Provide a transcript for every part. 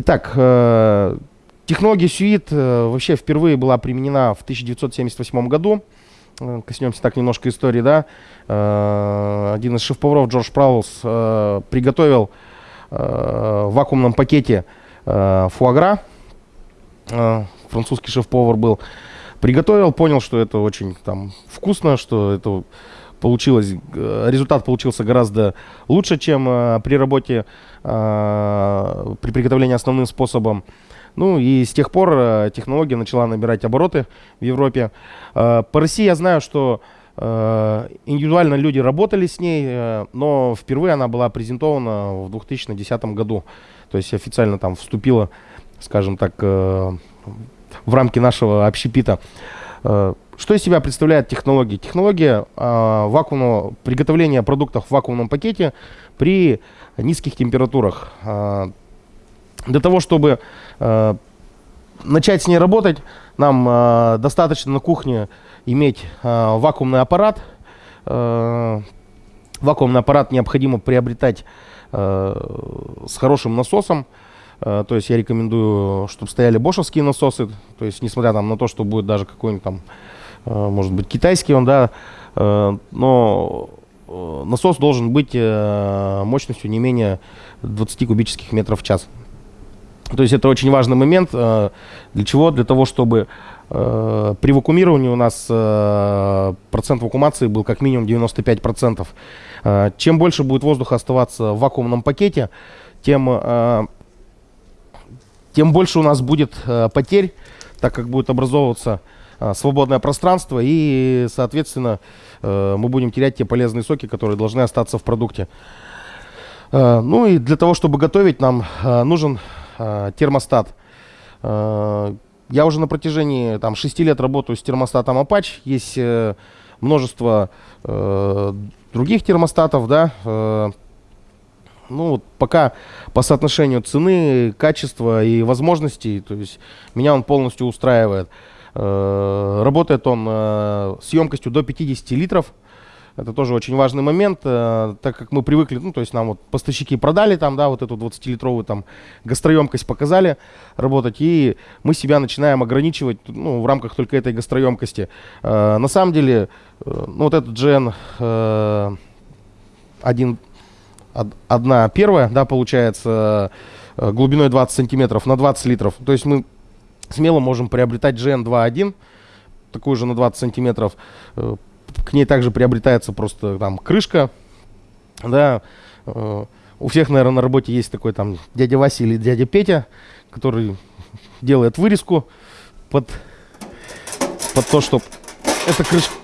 Итак, э, технология Сюит э, вообще впервые была применена в 1978 году. Э, коснемся так немножко истории, да. Один из шеф-поваров, Джордж Праулс, приготовил в вакуумном пакете фуагра. Французский шеф-повар был. Приготовил, понял, что это очень там вкусно, что это получилось, э, результат получился гораздо лучше, чем э, при работе, э, при приготовлении основным способом. Ну и с тех пор технология начала набирать обороты в Европе. По России я знаю, что индивидуально люди работали с ней, но впервые она была презентована в 2010 году. То есть официально там вступила, скажем так, в рамки нашего общепита. Что из себя представляет технология? Технология э, вакуумного приготовления продуктов в вакуумном пакете при низких температурах. Э, для того, чтобы э, начать с ней работать, нам э, достаточно на кухне иметь э, вакуумный аппарат. Э, вакуумный аппарат необходимо приобретать э, с хорошим насосом. То есть я рекомендую, чтобы стояли бошевские насосы. То есть несмотря там, на то, что будет даже какой-нибудь там может быть китайский он, да, э, но э, насос должен быть мощностью не менее 20 кубических метров в час. То есть это очень важный момент. Для чего? Для того, чтобы при вакуумировании у нас процент вакуумации был как минимум 95%. Чем больше будет воздуха оставаться в вакуумном пакете, тем, тем больше у нас будет потерь, так как будет образовываться свободное пространство, и, соответственно, э, мы будем терять те полезные соки, которые должны остаться в продукте. Э, ну и для того, чтобы готовить, нам э, нужен термостат. Я уже на протяжении там, 6 лет работаю с термостатом Apache. Есть множество других термостатов, да, ну, вот пока по соотношению цены, качества и возможностей, то есть меня он полностью устраивает. Э, работает он э, с емкостью до 50 литров. Это тоже очень важный момент, э, так как мы привыкли, ну, то есть нам вот поставщики продали там, да, вот эту 20-литровую там гастроемкость показали работать, и мы себя начинаем ограничивать, ну, в рамках только этой гастроемкости. На самом деле, ну, вот этот GN один, одна первая, да, получается, глубиной 20 сантиметров на 20 литров. То есть мы смело можем приобретать GN2.1, такую же на 20 сантиметров. Э, к ней также приобретается просто там крышка, да. Э, у всех, наверное, на работе есть такой там дядя Вася или дядя Петя, который делает вырезку под, под то, чтобы эта крышка,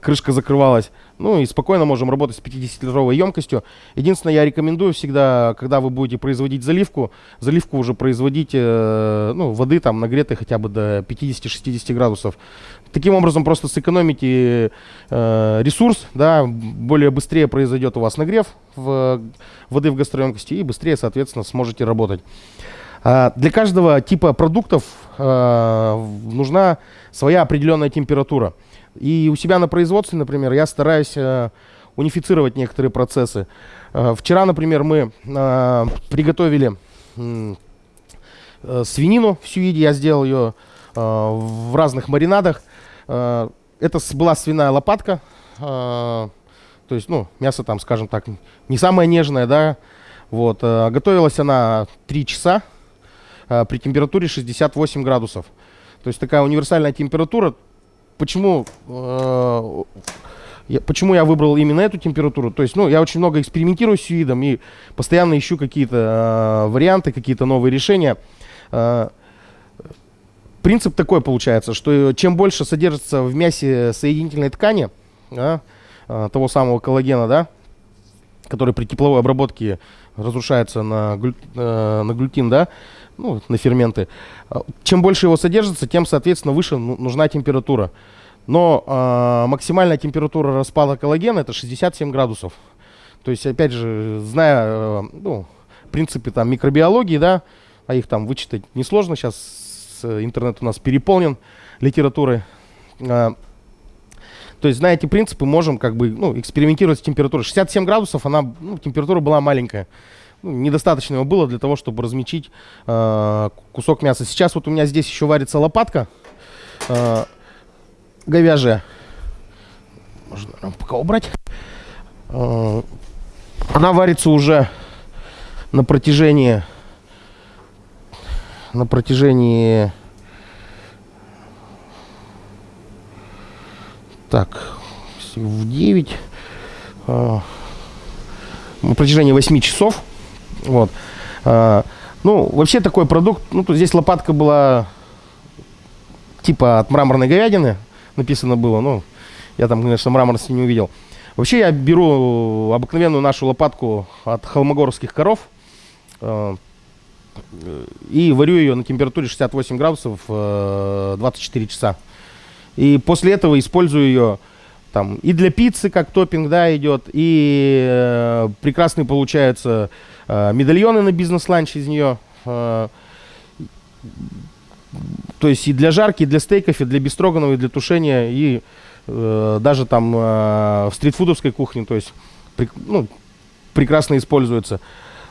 крышка закрывалась. Ну и спокойно можем работать с 50-литровой емкостью. Единственное, я рекомендую всегда, когда вы будете производить заливку, заливку уже производить, э, ну, воды там нагретой хотя бы до 50-60 градусов. Таким образом просто сэкономите э, ресурс, да, более быстрее произойдет у вас нагрев в, воды в гастроемкости и быстрее, соответственно, сможете работать. А для каждого типа продуктов э, нужна своя определенная температура. И у себя на производстве, например, я стараюсь э, унифицировать некоторые процессы. Э, вчера, например, мы э, приготовили свинину в сюиде, я сделал ее в разных маринадах. Это была свиная лопатка, то есть, ну, мясо там, скажем так, не самое нежное, да. Вот, готовилась она 3 часа при температуре 68 градусов. То есть такая универсальная температура, почему, э, я, почему я выбрал именно эту температуру? То есть, ну, я очень много экспериментирую с юидом и постоянно ищу какие-то э, варианты, какие-то новые решения. Э, принцип такой получается, что чем больше содержится в мясе соединительной ткани, да, э, того самого коллагена, да, который при тепловой обработке разрушается на, глю, э, на глютин, да, ну, на ферменты. А, чем больше его содержится, тем, соответственно, выше ну, нужна температура. Но э, максимальная температура распада коллагена это 67 градусов. То есть, опять же, зная э, ну, принципы там, микробиологии, да, а их там вычитать несложно, сейчас интернет у нас переполнен литературой. Э, то есть, зная эти принципы, можем как бы ну, экспериментировать с температурой. 67 градусов, она, ну, температура была маленькая. Ну, недостаточно его было для того, чтобы размечить э, кусок мяса. Сейчас вот у меня здесь еще варится лопатка э, говяжья. Можно пока убрать. Э, она варится уже на протяжении на протяжении так в 9 э, на протяжении 8 часов вот э, ну вообще такой продукт ну тут здесь лопатка была типа от мраморной говядины написано было ну я там конечно мраморности не увидел вообще я беру обыкновенную нашу лопатку от холмогорских коров э, и варю ее на температуре 68 градусов 24 э, часа. И после этого использую ее там и для пиццы как топпинг, да, идет, и э, прекрасные получаются э, медальоны на бизнес-ланч из нее. Э, то есть и для жарки, и для стейков, и для бестроганов, и для тушения, и э, даже там э, в стритфудовской кухне, то есть при, ну, прекрасно используется.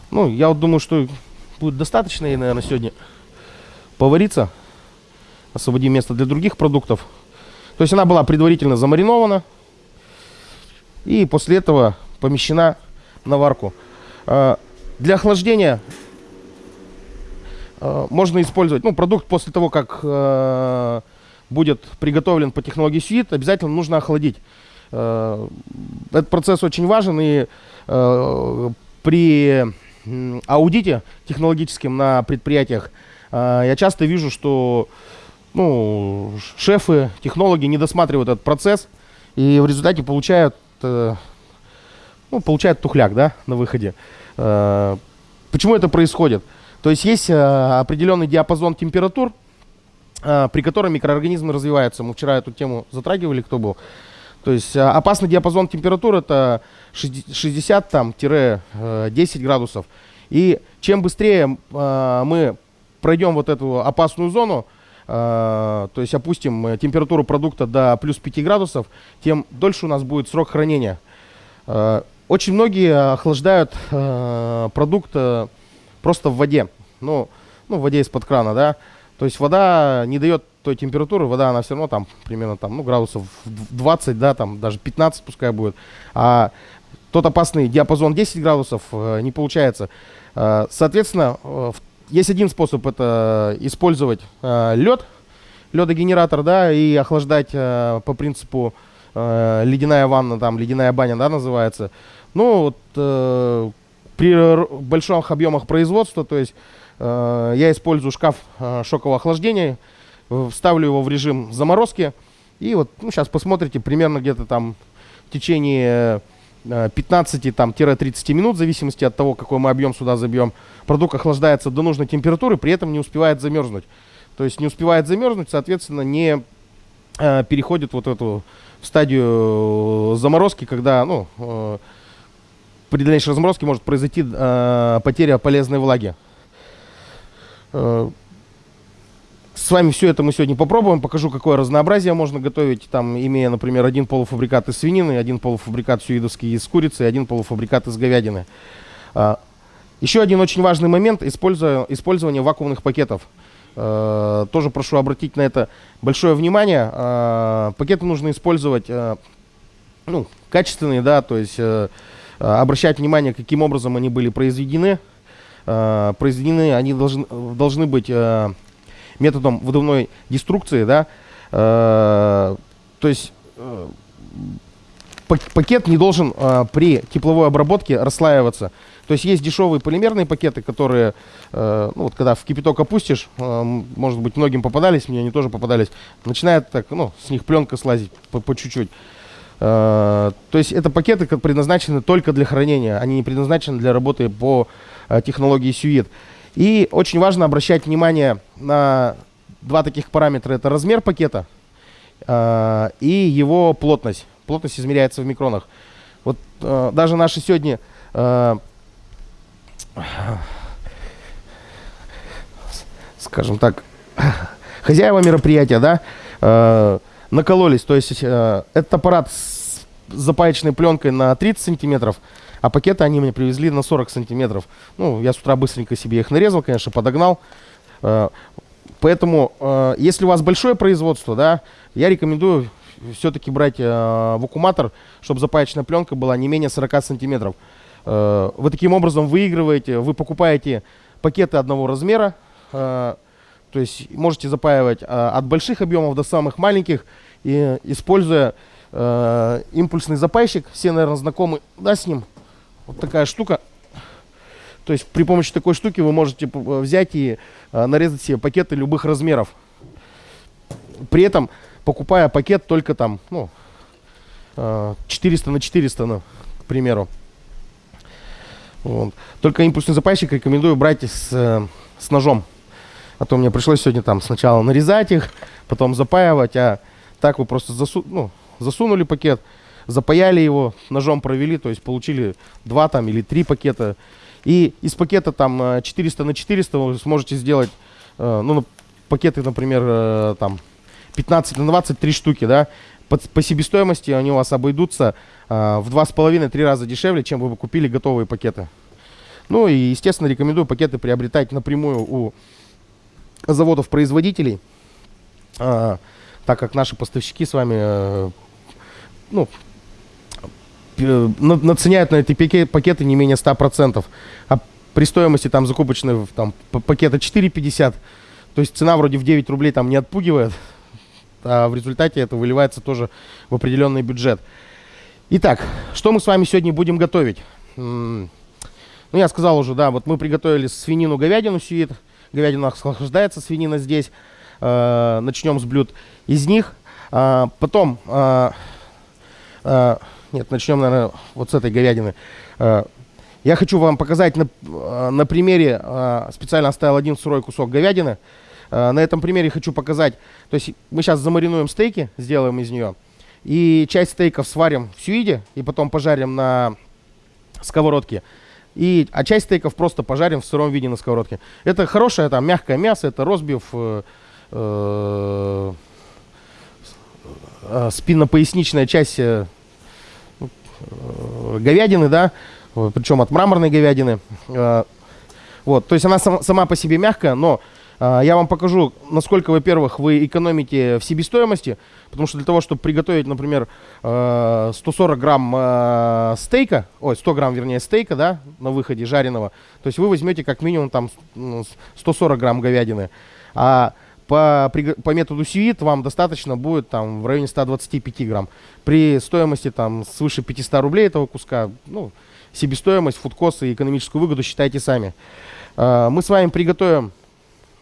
Ну, я вот думаю, что будет достаточно ей, наверное, сегодня повариться. Освободим место для других продуктов. То есть она была предварительно замаринована. И после этого помещена на варку. А, для охлаждения а, можно использовать, ну, продукт после того, как а, будет приготовлен по технологии сюит, обязательно нужно охладить. Этот процесс очень важен и при аудите технологическим на предприятиях я часто вижу, что ну, шефы, технологи не досматривают этот процесс и в результате получают, э, ну, получают тухляк да, на выходе. Э, почему это происходит? То есть есть э, определенный диапазон температур, при котором микроорганизмы развиваются. Мы вчера эту тему затрагивали, кто был. То есть опасный диапазон температур это 60-10 градусов. И чем быстрее э, мы пройдем вот эту опасную зону, э, то есть опустим температуру продукта до плюс 5 градусов, тем дольше у нас будет срок хранения. Э, очень многие охлаждают э, продукт э, просто в воде. Ну, ну, в воде из-под крана, да. То есть вода не дает той температуры, вода, она все равно там примерно там, ну, градусов 20, да, там даже 15 пускай будет. А тот опасный диапазон 10 градусов э, не получается. Э, соответственно, э, есть один способ, это использовать лед, ледогенератор, да, и охлаждать по принципу ледяная ванна, там, ледяная баня, да, называется. Ну, вот при больших объемах производства, то есть я использую шкаф шокового охлаждения, ставлю его в режим заморозки, и вот, ну, сейчас посмотрите, примерно где-то там в течение 15-30 минут, в зависимости от того, какой мы объем сюда забьем. Продукт охлаждается до нужной температуры, при этом не успевает замерзнуть. То есть не успевает замерзнуть, соответственно, не э, переходит вот эту стадию заморозки, когда ну, э, при дальнейшей разморозке может произойти э, потеря полезной влаги. С вами все это мы сегодня попробуем, покажу, какое разнообразие можно готовить, там, имея, например, один полуфабрикат из свинины, один полуфабрикат сюидовский из курицы, один полуфабрикат из говядины. А, еще один очень важный момент – использование вакуумных пакетов. А, тоже прошу обратить на это большое внимание. А, пакеты нужно использовать ну, качественные, да, то есть обращать внимание, каким образом они были произведены. Произведены они должны, должны быть методом выдувной деструкции, да, э, то есть э, пакет не должен э, при тепловой обработке расслаиваться. То есть есть дешевые полимерные пакеты, которые, э, ну вот когда в кипяток опустишь, э, может быть многим попадались, мне они тоже попадались, начинает так, ну, с них пленка слазить по чуть-чуть. Э, то есть это пакеты предназначены только для хранения, они не предназначены для работы по э, технологии сюит. И очень важно обращать внимание на два таких параметра. Это размер пакета э, и его плотность. Плотность измеряется в микронах. Вот э, даже наши сегодня э, скажем так, хозяева мероприятия, да, э, накололись. То есть э, этот аппарат с запаечной пленкой на 30 сантиметров, а пакеты они мне привезли на 40 сантиметров. Ну, я с утра быстренько себе их нарезал, конечно, подогнал. Э, поэтому, э, если у вас большое производство, да, я рекомендую все-таки брать э, вакууматор, чтобы запаечная пленка была не менее 40 сантиметров. Вы таким образом выигрываете, вы покупаете пакеты одного размера, то есть можете запаивать от больших объемов до самых маленьких, и используя э, импульсный запайщик, все, наверное, знакомы да, с ним. Вот такая штука. То есть при помощи такой штуки вы можете взять и э, нарезать себе пакеты любых размеров. При этом покупая пакет только там, ну, 400 э, на 400, ну, к примеру. Вот. Только импульсный запайщик рекомендую брать с, э, с ножом. А то мне пришлось сегодня там сначала нарезать их, потом запаивать, а так вы просто засу ну, засунули пакет, запаяли его, ножом провели, то есть получили два там или три пакета. И из пакета там 400 э, на 400 вы сможете сделать, ну, пакеты, например, там 15 на 23 штуки, да, по, себестоимости они у вас обойдутся э, в 2,5-3 раза дешевле, чем вы бы купили готовые пакеты. Ну и, естественно, рекомендую пакеты приобретать напрямую у заводов-производителей, э, так как наши поставщики с вами э, ну, наценяют на эти пакеты не менее 100%. А при стоимости там закупочной там, пакета 4,50, то есть цена вроде в 9 рублей там не отпугивает, а в результате это выливается тоже в определенный бюджет. Итак, что мы с вами сегодня будем готовить? Ну, я сказал уже, да, вот мы приготовили свинину, говядину сюит. Говядина охлаждается, свинина здесь. Э, начнем с блюд из них. Э, потом, э, э, нет, начнем, наверное, вот с этой говядины. Э, я хочу вам показать на, э, на примере, э, специально оставил один сырой кусок говядины. На этом примере хочу показать, то есть мы сейчас замаринуем стейки, сделаем из нее, и часть стейков сварим в сюиде, и потом пожарим на сковородке. И, а часть стейков просто пожарим в сыром виде на сковородке. Это хорошее, там, мягкое мясо, это розбив, спиннопоясничная часть говядины, да, причем от мраморной говядины. Э, вот, то есть она сам, сама по себе мягкая, но я вам покажу, насколько, во-первых, вы экономите в себестоимости, потому что для того, чтобы приготовить, например, 140 э, грамм э, стейка, ой, 100 грамм, вернее, стейка, да, на выходе жареного, то есть вы возьмете как минимум там 140 грамм говядины, а по, по методу сюит вам достаточно будет там в районе 125 грамм. При стоимости там свыше 500 рублей этого куска, ну, себестоимость, фудкост и экономическую выгоду считайте сами. А, мы с вами приготовим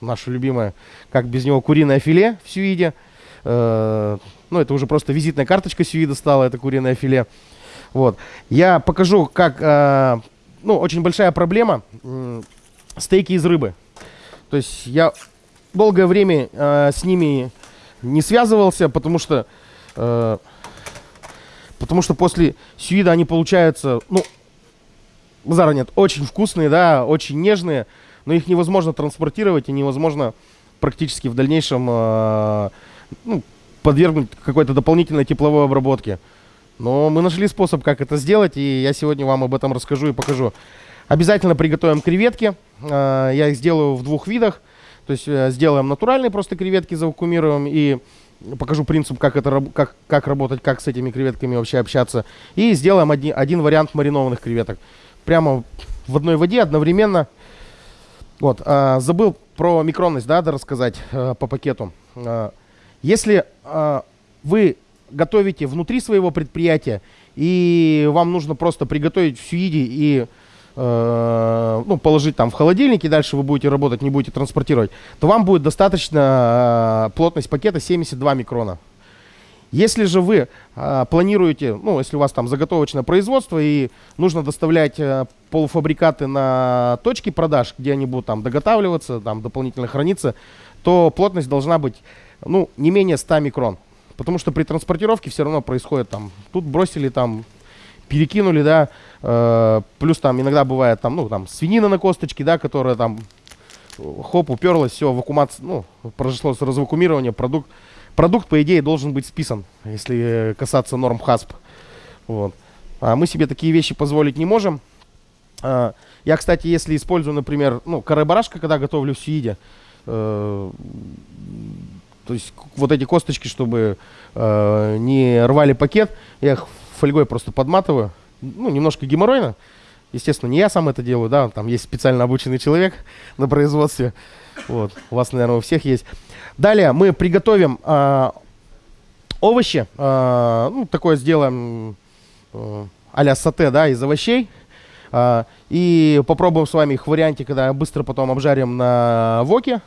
наше любимое, как без него, куриное филе в сюиде. Э, ну, это уже просто визитная карточка сюида стала, это куриное филе. Вот. Я покажу, как, э, ну, очень большая проблема, э, стейки из рыбы. То есть я долгое время э, с ними не связывался, потому что, э, потому что после сюида они получаются, ну, базара нет, очень вкусные, да, очень нежные но их невозможно транспортировать и невозможно практически в дальнейшем э, ну, подвергнуть какой-то дополнительной тепловой обработке. Но мы нашли способ, как это сделать, и я сегодня вам об этом расскажу и покажу. Обязательно приготовим креветки. Э, я их сделаю в двух видах. То есть э, сделаем натуральные просто креветки, завакумируем и покажу принцип, как, это, как, как работать, как с этими креветками вообще общаться. И сделаем один, один вариант маринованных креветок. Прямо в одной воде одновременно вот, а, забыл про микронность, да, да рассказать а, по пакету. А, если а, вы готовите внутри своего предприятия, и вам нужно просто приготовить в сюиде и э, ну, положить там в холодильник, и дальше вы будете работать, не будете транспортировать, то вам будет достаточно э, плотность пакета 72 микрона. Если же вы э, планируете, ну, если у вас там заготовочное производство и нужно доставлять э, полуфабрикаты на точки продаж, где они будут там доготавливаться, там дополнительно храниться, то плотность должна быть, ну, не менее 100 микрон. Потому что при транспортировке все равно происходит там, тут бросили там, перекинули, да, э, плюс там иногда бывает там, ну, там свинина на косточке, да, которая там, хоп, уперлась, все, вакуумация, ну, произошло развакуумирование, продукт Продукт, по идее, должен быть списан, если касаться норм ХАСП. Вот. А мы себе такие вещи позволить не можем. А, я, кстати, если использую, например, ну, каре-барашка, когда готовлю в сюиде, э, то есть вот эти косточки, чтобы э, не рвали пакет, я их фольгой просто подматываю. Ну, немножко геморройно. Естественно, не я сам это делаю, да, там есть специально обученный человек на производстве. Вот, у вас, наверное, у всех есть. Далее мы приготовим э, овощи. Э, ну, такое сделаем э, а-ля сате, да, из овощей. Э, и попробуем с вами их в варианте, когда быстро потом обжарим на воке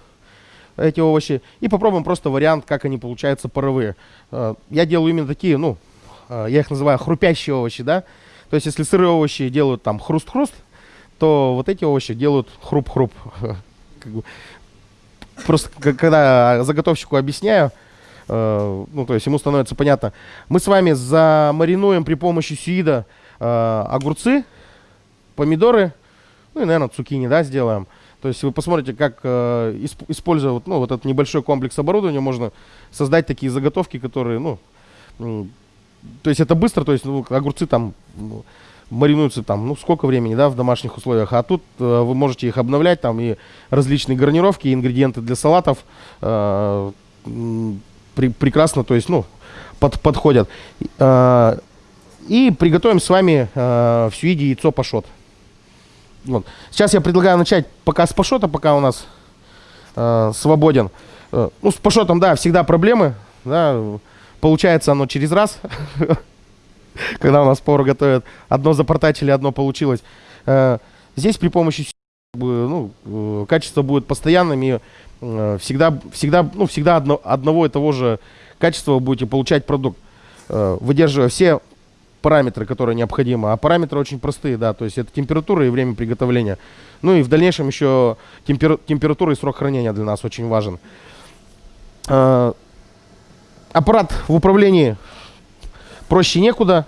эти овощи. И попробуем просто вариант, как они получаются паровые. Э, я делаю именно такие, ну, я их называю хрупящие овощи, да. То есть, если сырые овощи делают там хруст-хруст, то вот эти овощи делают хруп-хруп. Просто когда заготовщику объясняю, э, ну, то есть ему становится понятно. Мы с вами замаринуем при помощи сюида э, огурцы, помидоры, ну и, наверное, цукини, да, сделаем. То есть вы посмотрите, как э, используя вот, ну, вот этот небольшой комплекс оборудования, можно создать такие заготовки, которые, ну, то есть это быстро, то есть ну, огурцы там ну, маринуются там, ну, сколько времени, да, в домашних условиях, а тут э, вы можете их обновлять, там и различные гарнировки, и ингредиенты для салатов э, при, прекрасно, то есть, ну, под, подходят. Э, и приготовим с вами э, в сюиде яйцо пашот. Вот. Сейчас я предлагаю начать пока с пашота, пока у нас э, свободен. Э, ну, с пашотом, да, всегда проблемы, да, получается оно через раз. когда у нас повар готовит. Одно запортачили, одно получилось. Э, здесь при помощи ну, э, качество будет постоянным и э, всегда, всегда, ну, всегда одно, одного и того же качества вы будете получать продукт, выдерживая все параметры, которые необходимы. А параметры очень простые, да, то есть это температура и время приготовления. Ну и в дальнейшем еще темпер, температура и срок хранения для нас очень важен. Аппарат в управлении проще некуда.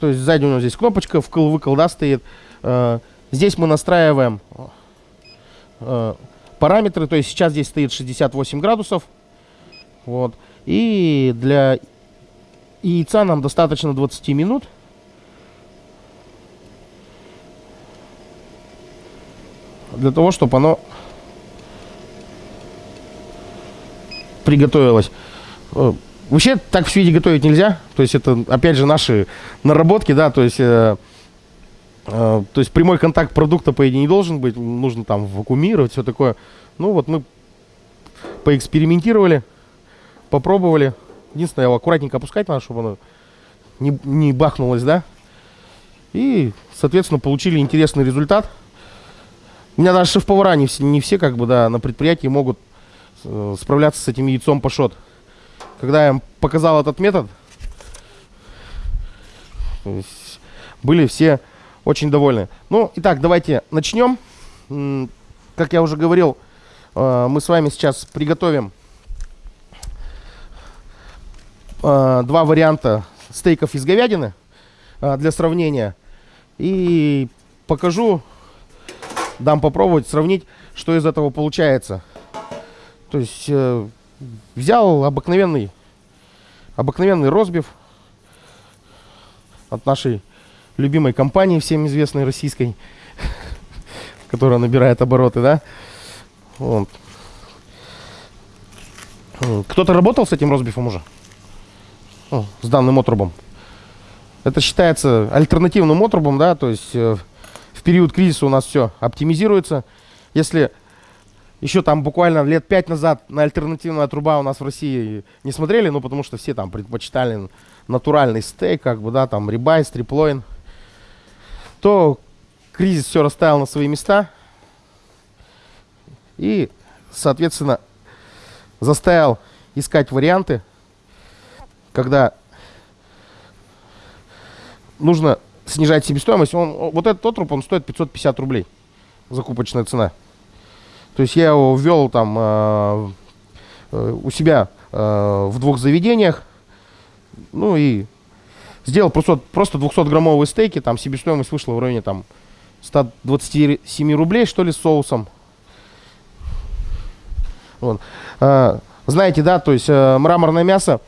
То есть сзади у нас здесь кнопочка, вкл-выкл, да, стоит. Э, здесь мы настраиваем э, параметры. То есть сейчас здесь стоит 68 градусов. Вот. И для яйца нам достаточно 20 минут. Для того, чтобы оно приготовилось. Э, Вообще так в виде готовить нельзя. То есть это, опять же, наши наработки, да, то есть... Э, э, то есть прямой контакт продукта, по идее, не должен быть. Нужно там вакуумировать, все такое. Ну вот мы поэкспериментировали, попробовали. Единственное, его аккуратненько опускать надо, чтобы оно не, не бахнулось, да. И, соответственно, получили интересный результат. У меня даже шеф-повара не все, не все, как бы, да, на предприятии могут э, справляться с этим яйцом пашот. Когда я им показал этот метод, были все очень довольны. Ну, итак, давайте начнем. Как я уже говорил, э, мы с вами сейчас приготовим э, два варианта стейков из говядины э, для сравнения. И покажу, дам попробовать, сравнить, что из этого получается. То есть взял обыкновенный, обыкновенный розбив от нашей любимой компании, всем известной российской, которая набирает обороты, да. Вот. Кто-то работал с этим розбифом уже? О, с данным отрубом. Это считается альтернативным отрубом, да, то есть э, в период кризиса у нас все оптимизируется. Если еще там буквально лет пять назад на альтернативная труба у нас в России не смотрели, ну потому что все там предпочитали натуральный стейк, как бы, да, там рибай, стриплойн, то кризис все расставил на свои места и, соответственно, заставил искать варианты, когда нужно снижать себестоимость. Он, вот этот отруб, он стоит 550 рублей, закупочная цена. То есть я его ввел там э, э, у себя э, в двух заведениях. Ну и сделал просто, просто 200-граммовые стейки. Там себестоимость вышла в районе там 127 рублей, что ли, с соусом. Вот. Э, знаете, да, то есть э, мраморное мясо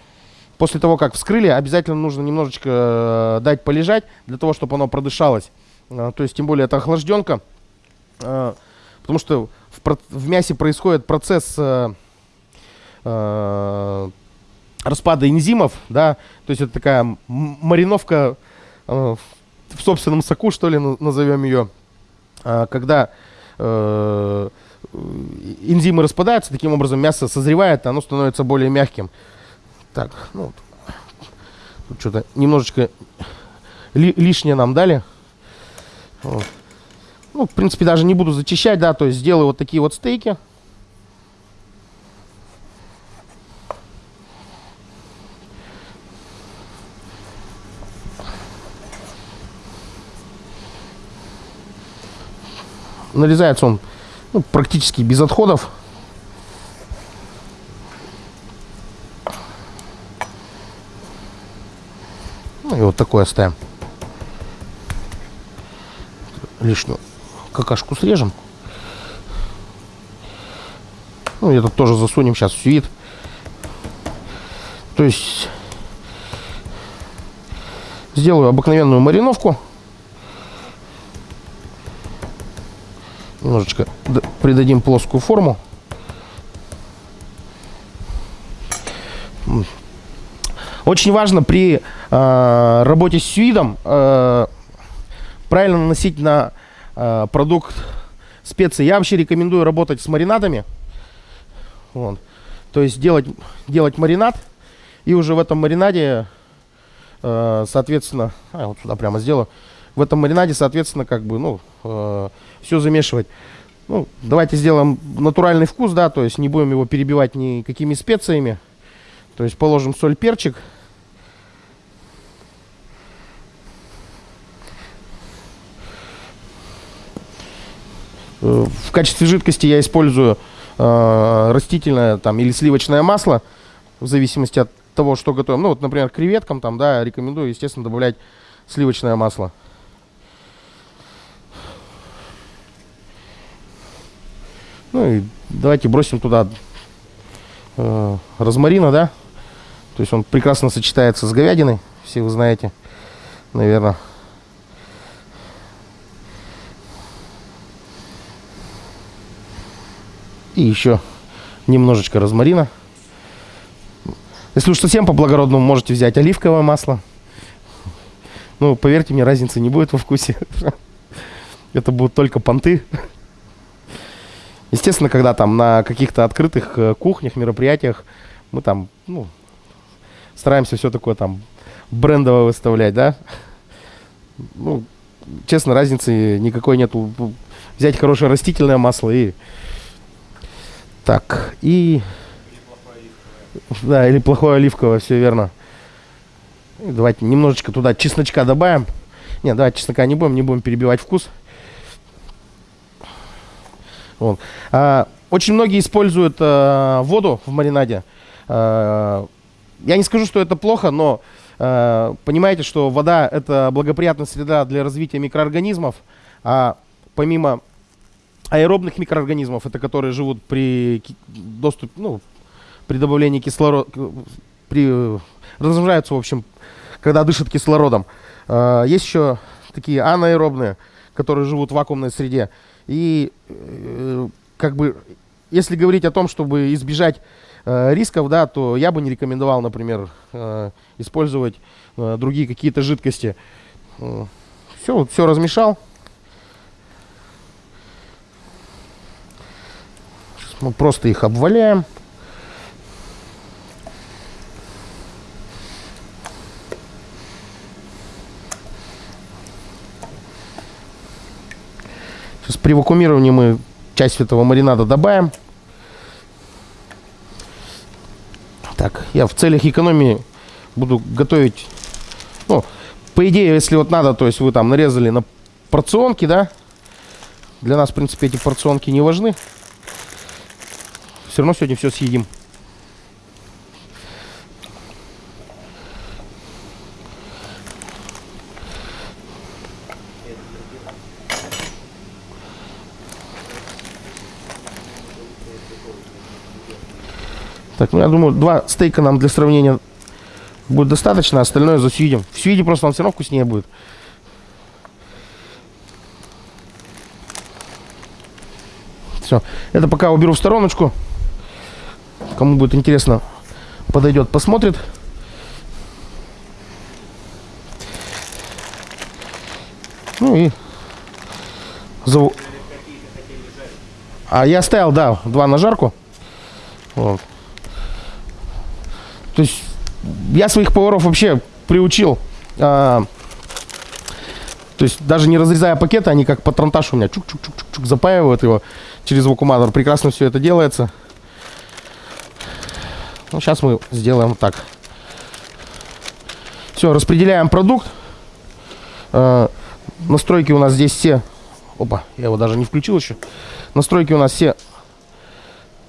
после того, как вскрыли, обязательно нужно немножечко э, дать полежать, для того, чтобы оно продышалось. Э, то есть, тем более, это охлажденка. Э, потому что в, мясе происходит процесс э, э, распада энзимов, да, то есть это такая мариновка э, в собственном соку, что ли, на- назовем ее, А, когда э, энзимы распадаются, таким образом мясо созревает, оно становится более мягким. Так, ну, тут что-то немножечко ли- лишнее нам дали. Вот. Ну, в принципе, даже не буду зачищать, да, то есть сделаю вот такие вот стейки. Нарезается он ну, практически без отходов. Ну и вот такое оставим. Лишнюю какашку срежем. Ну, и этот тоже засунем сейчас в сюит. То есть сделаю обыкновенную мариновку. Немножечко придадим плоскую форму. Очень важно при э, работе с сюидом э, правильно наносить на э, продукт специи. Я вообще рекомендую работать с маринадами. Вот. То есть делать, делать маринад и уже в этом маринаде, э, соответственно, а, вот сюда прямо сделаю. В этом маринаде, соответственно, как бы, ну, все замешивать. Ну, давайте сделаем натуральный вкус, да, то есть не будем его перебивать никакими специями. То есть положим соль, перчик. В качестве жидкости я использую э, растительное там или сливочное масло, в зависимости от того, что готовим. Ну, вот, например, креветкам там, да, рекомендую, естественно, добавлять сливочное масло. Ну и давайте бросим туда э, розмарина, да? То есть он прекрасно сочетается с говядиной, все вы знаете, наверное. И еще немножечко розмарина. Если уж совсем по-благородному, можете взять оливковое масло. Ну, поверьте мне, разницы не будет во вкусе. Это будут только понты. Естественно, когда там на каких-то открытых э, кухнях, мероприятиях мы там, ну, стараемся все такое там брендово выставлять, да. Ну, честно, разницы никакой нету. Взять хорошее растительное масло и... Так, и... Да, или плохое оливковое, все верно. И давайте немножечко туда чесночка добавим. Не, давайте чеснока не будем, не будем перебивать вкус. Вот. А, очень многие используют а, воду в маринаде. А, я не скажу, что это плохо, но а, понимаете, что вода это благоприятная среда для развития микроорганизмов, а помимо аэробных микроорганизмов, это которые живут при доступе, ну, при добавлении кислорода, при размножаются, в общем, когда дышат кислородом. А, есть еще такие анаэробные, которые живут в вакуумной среде. И э, как бы, если говорить о том, чтобы избежать э, рисков, да, то я бы не рекомендовал, например, э, использовать другие какие-то жидкости. Все, все размешал. Мы просто их обваляем. Сейчас при вакуумировании мы часть этого маринада добавим. Так, я в целях экономии буду готовить, ну, по идее, если вот надо, то есть вы там нарезали на порционки, да, для нас, в принципе, эти порционки не важны. Все равно сегодня все съедим. Так, ну я думаю, два стейка нам для сравнения Будет достаточно, остальное засъедим. В свиде просто он все равно вкуснее будет. Все. Это пока уберу в стороночку. Кому будет интересно, подойдет, посмотрит. Ну и зову. А я оставил, да, два на жарку. Вот. То есть я своих поваров вообще приучил. А, то есть даже не разрезая пакеты, они как патронтаж у меня чук-чук-чук-чук запаивают его через вакууматор. Прекрасно все это делается. Ну, сейчас мы сделаем так. Все, распределяем продукт. А, настройки у нас здесь все... Опа, я его даже не включил еще. Настройки у нас все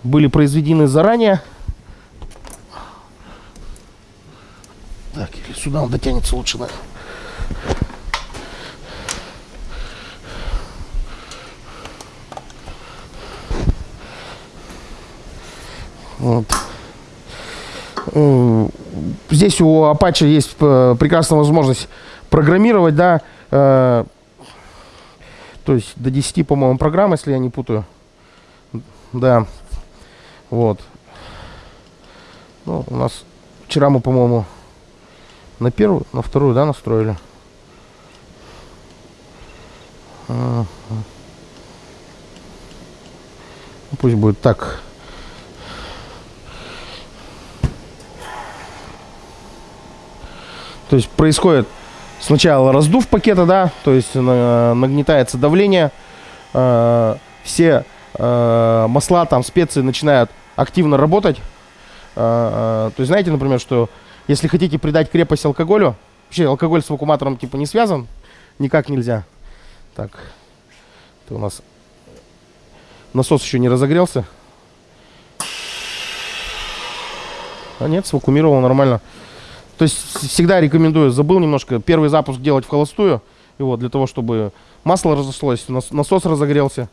были произведены заранее. Так, или сюда он дотянется лучше, да. Вот. Здесь у Apache есть э, прекрасная возможность программировать, да, э, то есть до 10, по-моему, программ, если я не путаю. Да. Вот. Ну, у нас вчера мы, по-моему, на первую, на вторую, да, настроили. Ага. Ну, пусть будет так. То есть происходит сначала раздув пакета, да, то есть нагнетается давление, э, все э, масла, там, специи начинают активно работать. Э, то есть знаете, например, что если хотите придать крепость алкоголю, вообще алкоголь с вакууматором типа не связан, никак нельзя. Так, это у нас насос еще не разогрелся. А нет, свакумировал нормально. То есть всегда рекомендую, забыл немножко, первый запуск делать в холостую. И вот, для того, чтобы масло разошлось, насос разогрелся.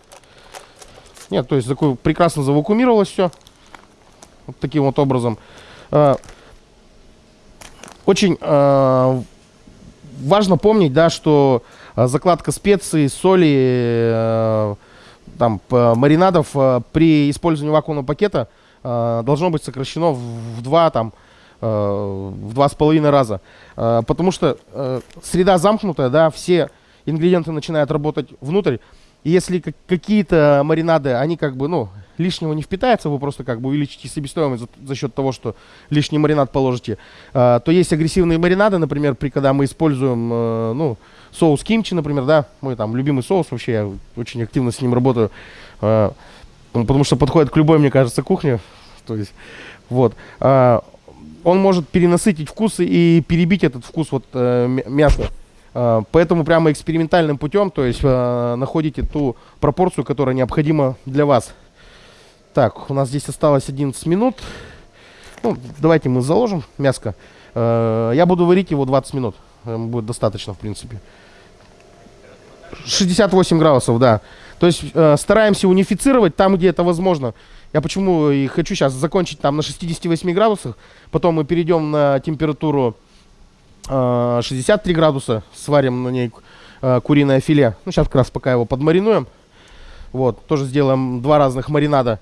Нет, то есть такой прекрасно завакуумировалось все. Вот таким вот образом. А, очень э, важно помнить, да, что а, закладка специй, соли, там, маринадов при использовании вакуумного пакета должно быть сокращено в, два там в два с половиной раза. Э, потому что э, среда замкнутая, да, все ингредиенты начинают работать внутрь. И если какие-то маринады, они как бы, ну, лишнего не впитается, вы просто как бы увеличите себестоимость за, за счет того, что лишний маринад положите, то есть агрессивные маринады, например, при когда мы используем, ну, соус кимчи, например, да, мой там любимый соус, вообще я очень активно с ним работаю, потому что подходит к любой, мне кажется, кухне, то есть, вот, он может перенасытить вкусы и перебить этот вкус вот э, мяса. Э, поэтому прямо экспериментальным путем, то есть э, находите ту пропорцию, которая необходима для вас. Так, у нас здесь осталось 11 минут. Ну, давайте мы заложим мяско. Э, я буду варить его 20 минут. Э, будет достаточно, в принципе. 68 градусов, да. То есть э, стараемся унифицировать там, где это возможно. Я почему и хочу сейчас закончить там на 68 градусах, потом мы перейдем на температуру э, 63 градуса, сварим на ней э, куриное филе. Ну, сейчас как раз пока его подмаринуем. Вот, тоже сделаем два разных маринада.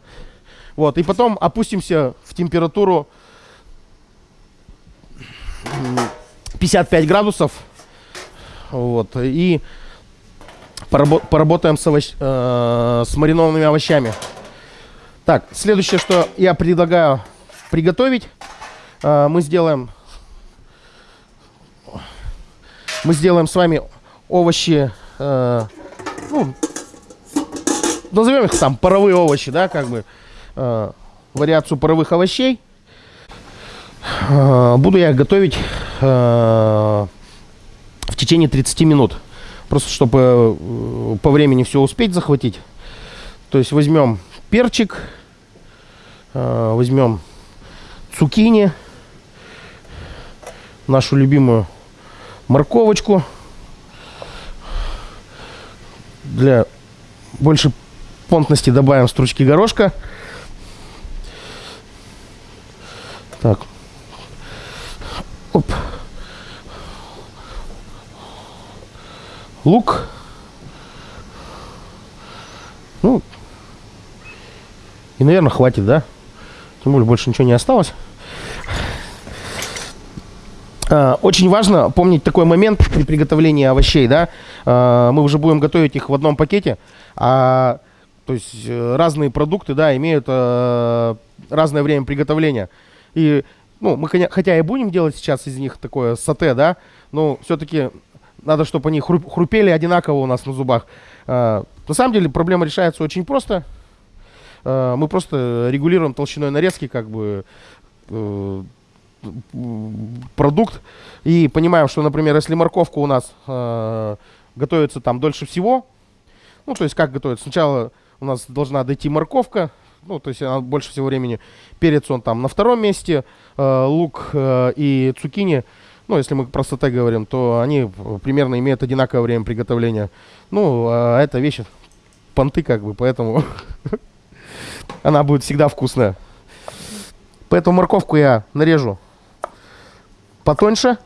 Вот, и потом опустимся в температуру 55 градусов. Вот, и поработаем с, овощ, э, с маринованными овощами. Так, следующее, что я предлагаю приготовить, э, мы сделаем, мы сделаем с вами овощи, э, ну, назовем их там паровые овощи, да, как бы, э, вариацию паровых овощей. Буду я готовить в течение 30 минут. Просто чтобы по времени все успеть захватить. То есть возьмем перчик, Э, возьмем цукини, нашу любимую морковочку для больше понтности добавим стручки горошка. Так. Оп. Лук. Ну, и, наверное, хватит, да? Тем более больше ничего не осталось. А, очень важно помнить такой момент при приготовлении овощей, да. А, мы уже будем готовить их в одном пакете, а то есть э, разные продукты, да, имеют э, разное время приготовления. И, ну, мы хотя и будем делать сейчас из них такое сате, да, но все-таки надо, чтобы они хрупели одинаково у нас на зубах. Э, на самом деле проблема решается очень просто. Э, мы просто регулируем толщиной нарезки, как бы, э, продукт. И понимаем, что, например, если морковка у нас э, готовится там дольше всего, ну, то есть как готовится? Сначала у нас должна дойти морковка, ну, то есть она больше всего времени. Перец он там на втором месте, э, лук э, и цукини, ну, если мы про сате говорим, то они примерно имеют одинаковое время приготовления. Ну, а это вещи понты как бы, поэтому она будет всегда вкусная. Поэтому морковку я нарежу потоньше.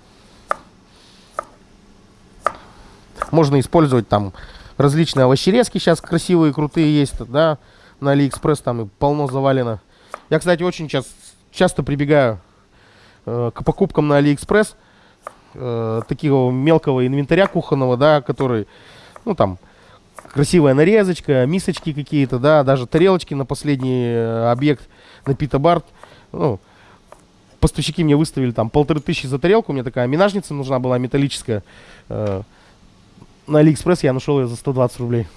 Можно использовать там различные овощерезки сейчас красивые, крутые есть, да, на Алиэкспресс там и полно завалено. Я, кстати, очень часто, часто прибегаю э, к покупкам на Алиэкспресс э, такого мелкого инвентаря кухонного, да, который, ну, там, красивая нарезочка, мисочки какие-то, да, даже тарелочки на последний э, объект на Пита-Барт, ну, поставщики мне выставили там полторы тысячи за тарелку, мне такая менажница нужна была металлическая, э, на Алиэкспресс я нашел ее за 120 рублей.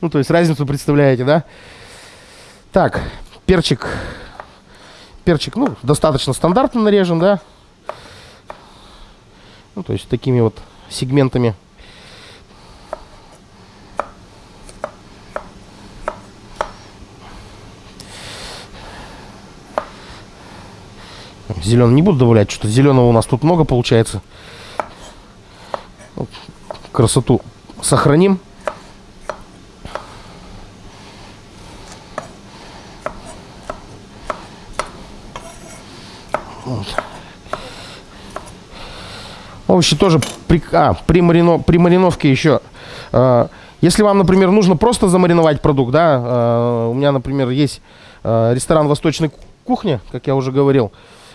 Ну, то есть разницу представляете, да? Так, перчик. Перчик, ну, достаточно стандартно нарежем, да? Ну, то есть такими вот сегментами. Зеленый не буду добавлять, что-то зеленого у нас тут много получается красоту сохраним. Овощи тоже при, а, при, марино, при мариновке еще. Э, если вам, например, нужно просто замариновать продукт, да, э, у меня, например, есть э, ресторан восточной кухни, как я уже говорил.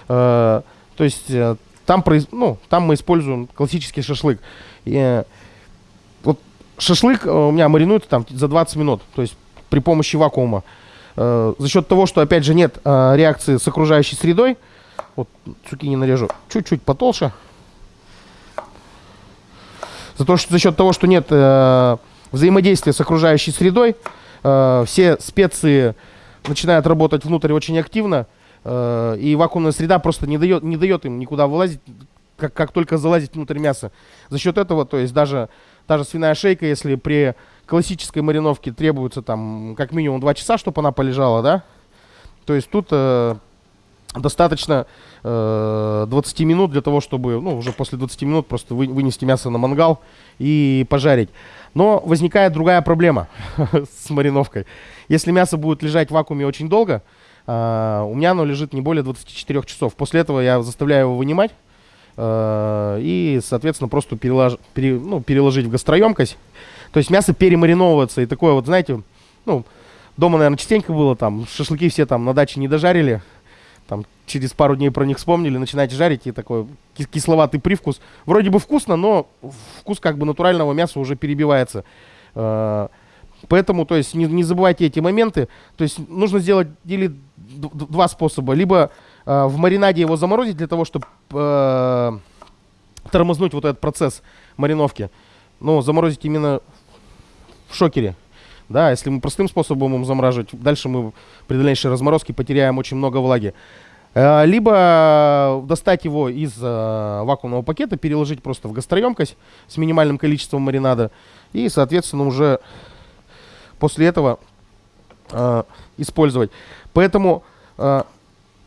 То есть э, там, ну, там мы используем классический шашлык. И, шашлык э, у меня маринуется там за 20 минут, то есть при помощи вакуума. Э, за счет того, что, опять же, нет э, реакции с окружающей средой, вот цукини нарежу чуть-чуть потолще. За, то, что, за счет того, что нет э, взаимодействия с окружающей средой, э, все специи начинают работать внутрь очень активно, э, и вакуумная среда просто не дает, не дает им никуда вылазить, как, как только залазить внутрь мяса. За счет этого, то есть даже та же свиная шейка, если при классической мариновке требуется там как минимум 2 часа, чтобы она полежала, да, то есть тут э, достаточно э, 20 минут для того, чтобы, ну, уже после 20 минут просто вы, вынести мясо на мангал и пожарить. Но возникает другая проблема с мариновкой. Если мясо будет лежать в вакууме очень долго, э, у меня оно лежит не более 24 часов. После этого я заставляю его вынимать, Э, и, соответственно, просто перелож, пере, ну, переложить в гастроемкость. То есть мясо перемариновывается и такое вот, знаете, ну, дома, наверное, частенько было, там, шашлыки все там на даче не дожарили, там, через пару дней про них вспомнили, начинаете жарить, и такой кисловатый привкус. Вроде бы вкусно, но вкус как бы натурального мяса уже перебивается. Э, поэтому, то есть, не, не забывайте эти моменты. То есть, нужно сделать или два способа. Либо Э, в маринаде его заморозить для того, чтобы э, тормознуть вот этот процесс мариновки. Ну, заморозить именно в шокере. Да, если мы простым способом будем замораживать, дальше мы при дальнейшей разморозке потеряем очень много влаги. Э, либо достать его из э, вакуумного пакета, переложить просто в гастроемкость с минимальным количеством маринада. И, соответственно, уже после этого э, использовать. Поэтому э,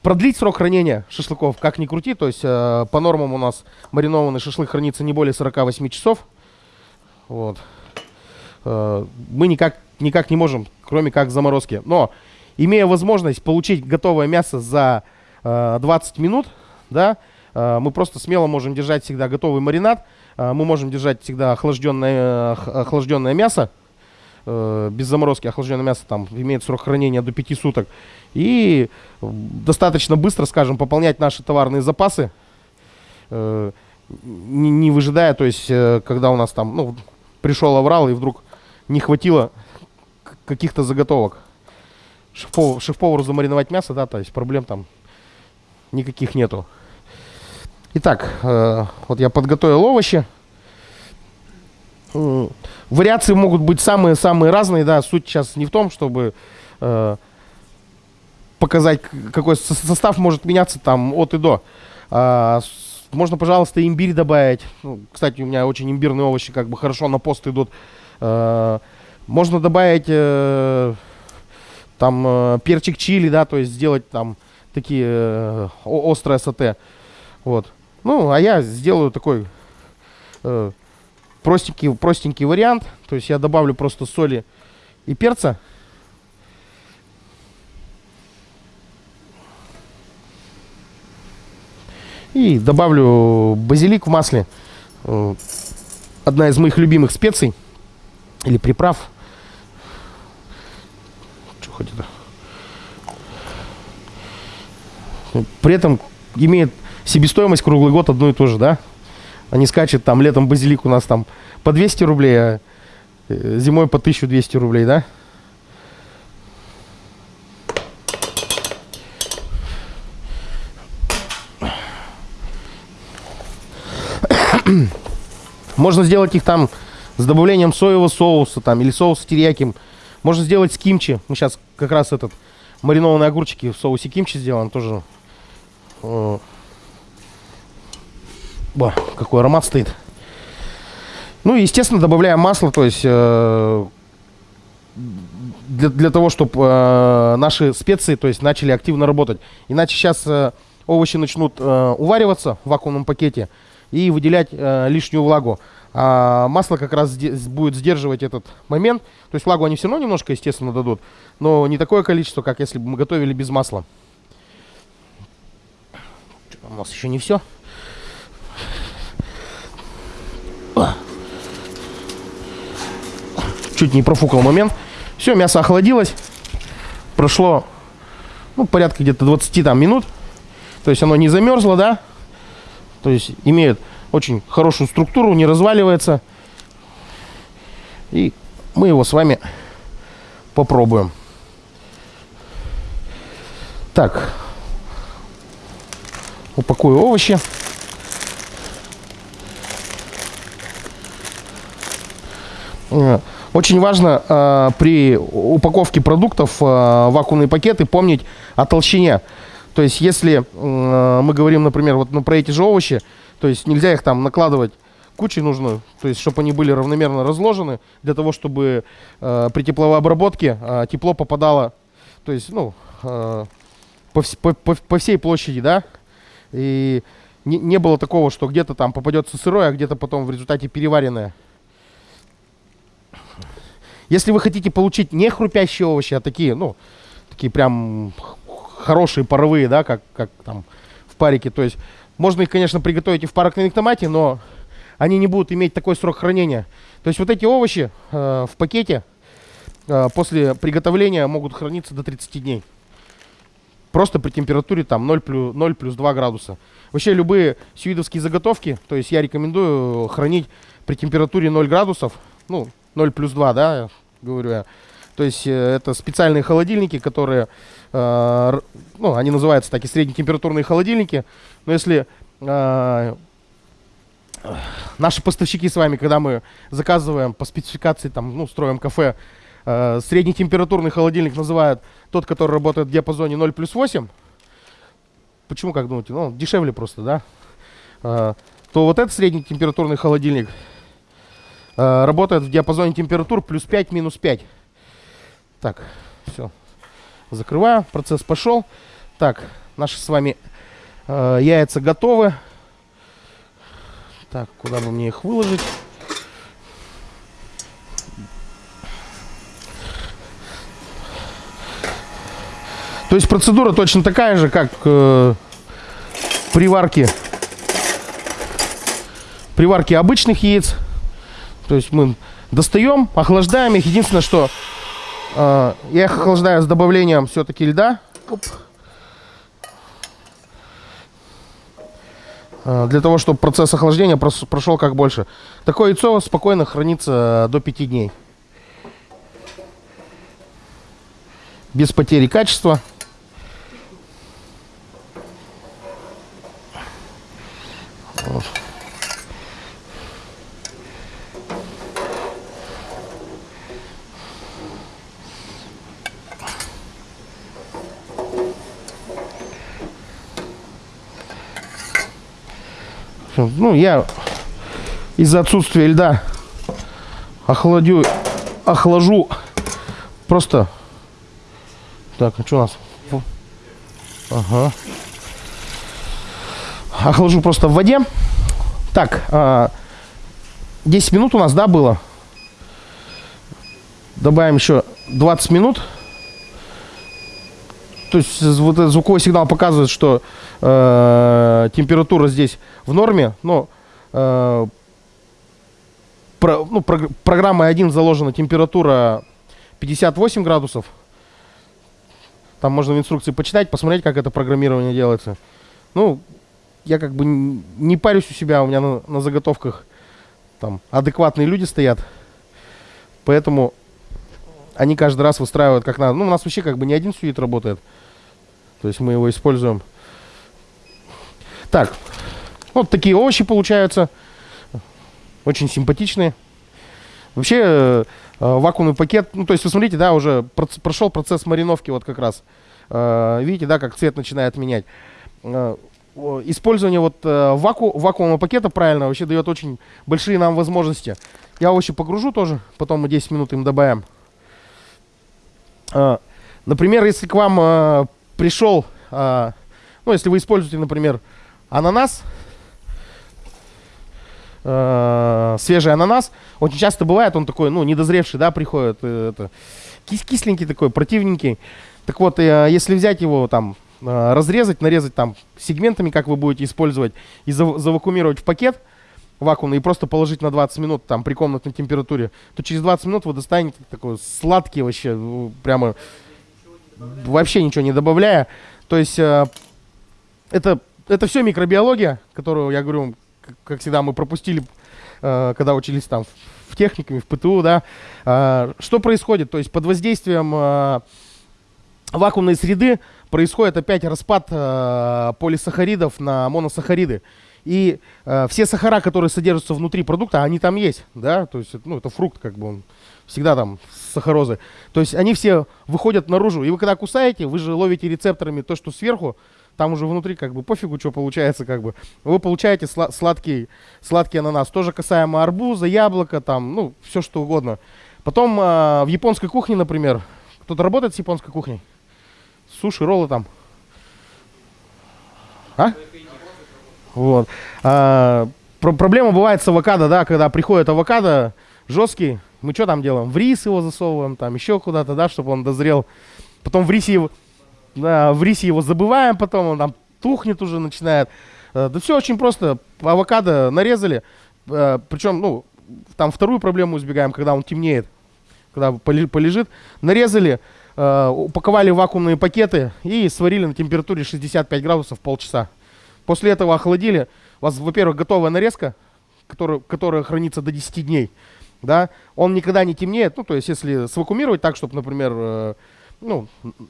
продлить срок хранения шашлыков, как ни крути, то есть э, по нормам у нас маринованный шашлык хранится не более 48 часов. Вот. Э, мы никак, никак не можем, кроме как заморозки. Но, имея возможность получить готовое мясо за э, 20 минут, да, э, мы просто смело можем держать всегда готовый маринад. Э, мы можем держать всегда охлажденное, охлажденное мясо. Без заморозки охлажденное мясо там имеет срок хранения до 5 суток. И достаточно быстро, скажем, пополнять наши товарные запасы. Не, не выжидая, то есть, когда у нас там, ну, пришел аврал и вдруг не хватило каких-то заготовок. Шеф-повару, шеф замариновать мясо, да, то есть проблем там никаких нету. Итак, э, вот я подготовил овощи. Э, вариации могут быть самые-самые разные, да, суть сейчас не в том, чтобы э, показать, какой состав может меняться там от и до. А, можно, пожалуйста, имбирь добавить. Ну, кстати, у меня очень имбирные овощи как бы хорошо на пост идут. А, можно добавить э, там э, перчик чили, да, то есть сделать там такие э, острые сате. Вот. Ну, а я сделаю такой э, простенький, простенький вариант. То есть я добавлю просто соли и перца. И добавлю базилик в масле. Э, одна из моих любимых специй или приправ. Что хоть это? При этом имеет себестоимость круглый год одну и ту же, да? Они скачет там летом базилик у нас там по 200 рублей, а э, зимой по 1200 рублей, да? Можно сделать их там с добавлением соевого соуса там или соуса терияки. Можно сделать с кимчи. Мы сейчас как раз этот маринованные огурчики в соусе кимчи сделаем тоже. Какой аромат стоит. Ну и, естественно, добавляем масло, то есть э, для, для того, чтобы э, наши специи то есть, начали активно работать. Иначе сейчас э, овощи начнут э, увариваться в вакуумном пакете и выделять э, лишнюю влагу. А масло как раз будет сдерживать этот момент. То есть влагу они все равно немножко, естественно, дадут, но не такое количество, как если бы мы готовили без масла. У нас еще не все. Чуть не профукал момент. Все, мясо охладилось. Прошло ну, порядка где-то 20 там, минут. То есть оно не замерзло, да? То есть имеет очень хорошую структуру, не разваливается. И мы его с вами попробуем. Так, упакую овощи. Э, очень важно э, при упаковке продуктов э, вакуумные пакеты помнить о толщине. То есть, если э, мы говорим, например, вот ну, про эти же овощи, то есть нельзя их там накладывать кучей нужно, то есть чтобы они были равномерно разложены, для того, чтобы э, при тепловой обработке э, тепло попадало, то есть, ну, э, по, по, по, всей площади, да, и не, не было такого, что где-то там попадется сырое, а где-то потом в результате переваренное. Если вы хотите получить не хрупящие овощи, а такие, ну, такие прям хорошие паровые, да, как, как там в парике, то есть можно их, конечно, приготовить и в парок томате, но они не будут иметь такой срок хранения. То есть вот эти овощи э, в пакете э, после приготовления могут храниться до 30 дней. Просто при температуре там 0 плюс, 0 плюс 2 градуса. Вообще любые сюидовские заготовки, то есть я рекомендую хранить при температуре 0 градусов, ну 0 плюс 2, да, говорю я. То есть э, это специальные холодильники, которые, э, ну, они называются такие среднетемпературные холодильники. Но если э, наши поставщики с вами, когда мы заказываем по спецификации, там, ну, строим кафе, э, среднетемпературный холодильник называют тот, который работает в диапазоне 0 плюс 8. Почему, как думаете? Ну, дешевле просто, да? Э, то вот этот среднетемпературный холодильник работает в диапазоне температур плюс 5, минус 5. Так, все. Закрываю. Процесс пошел. Так, наши с вами Э, яйца готовы. Так, куда бы мне их выложить? То есть процедура точно такая же, как э, при варке при варке обычных яиц. То есть мы достаем, охлаждаем их. Единственное, что э, я их охлаждаю с добавлением все-таки льда. Оп. Э, для того, чтобы процесс охлаждения прошел как больше. Такое яйцо спокойно хранится до 5 дней. Без потери качества. Вот. Ну, я из-за отсутствия льда охладю, охлажу просто... Так, а что у нас? Ага. Охлажу просто в воде. Так, 10 а, минут у нас, да, было? Добавим еще 20 минут. То есть вот этот звуковой сигнал показывает, что э, температура здесь в норме, но э, про, ну, про, программой 1 заложена температура 58 градусов. Там можно в инструкции почитать, посмотреть, как это программирование делается. Ну, я как бы не парюсь у себя, у меня на, на заготовках там адекватные люди стоят. Поэтому они каждый раз выстраивают как надо. Ну, у нас вообще как бы не один сюит работает. То есть мы его используем. Так, вот такие овощи получаются. Очень симпатичные. Вообще, э, вакуумный пакет, ну, то есть, вы смотрите, да, уже прошел процесс мариновки вот как раз. Э, видите, да, как цвет начинает менять. Э, использование вот ваку вакуумного пакета правильно вообще дает очень большие нам возможности. Я овощи погружу тоже, потом мы 10 минут им добавим. Например, если к вам пришел, ну, если вы используете, например, ананас, свежий ананас, очень часто бывает, он такой, ну, недозревший, да, приходит, э, это, кис кисленький такой, противненький. Так вот, если взять его там, разрезать, нарезать там сегментами, как вы будете использовать, и зав завакуумировать в пакет вакуумный, и просто положить на 20 минут там при комнатной температуре, то через 20 минут вы достанете такой сладкий вообще, прямо вообще ничего не добавляя. То есть э, это это все микробиология, которую, я говорю, как всегда, мы пропустили, э, когда учились там в техникуме, в ПТУ, да. Э, что происходит? То есть под воздействием э, вакуумной среды происходит опять распад полисахаридов на моносахариды. И э, все сахара, которые содержатся внутри продукта, они там есть, да, то есть, ну, это фрукт, как бы он всегда там сахарозы. То есть они все выходят наружу. И вы когда кусаете, вы же ловите рецепторами то, что сверху, там уже внутри как бы пофигу, что получается, как бы. Вы получаете сла- сладкий, сладкий ананас. Тоже касаемо арбуза, яблока, там, ну, все что угодно. Потом э, в японской кухне, например, кто-то работает с японской кухней? Суши, роллы там. А? Вот. А, про проблема бывает с авокадо, да, когда приходит авокадо жесткий, мы что там делаем? В рис его засовываем, там еще куда-то, да, чтобы он дозрел. Потом в рисе его да, в рисе его забываем потом, он там тухнет уже, начинает. Э, да все очень просто. Авокадо нарезали, э, причем, ну, там вторую проблему избегаем, когда он темнеет, когда полежит. Нарезали, э, упаковали в вакуумные пакеты и сварили на температуре 65 градусов полчаса. После этого охладили. У вас, во-первых, готовая нарезка, которая, которая хранится до 10 дней. Да? Он никогда не темнеет. Ну, то есть, если свакумировать так, чтобы, например, ну,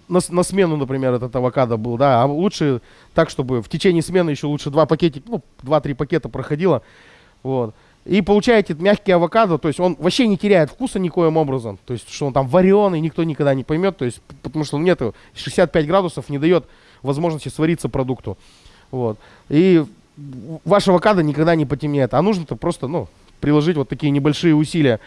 на, на смену, например, этот авокадо был, да, а лучше так, чтобы в течение смены еще лучше два пакетика, ну, два-три пакета проходило, вот. И получаете мягкий авокадо, то есть он вообще не теряет вкуса никоим образом, то есть что он там вареный, никто никогда не поймет, то есть потому что нет 65 градусов не дает возможности свариться продукту, вот. И ваш авокадо никогда не потемнеет, а нужно-то просто, ну, приложить вот такие небольшие усилия.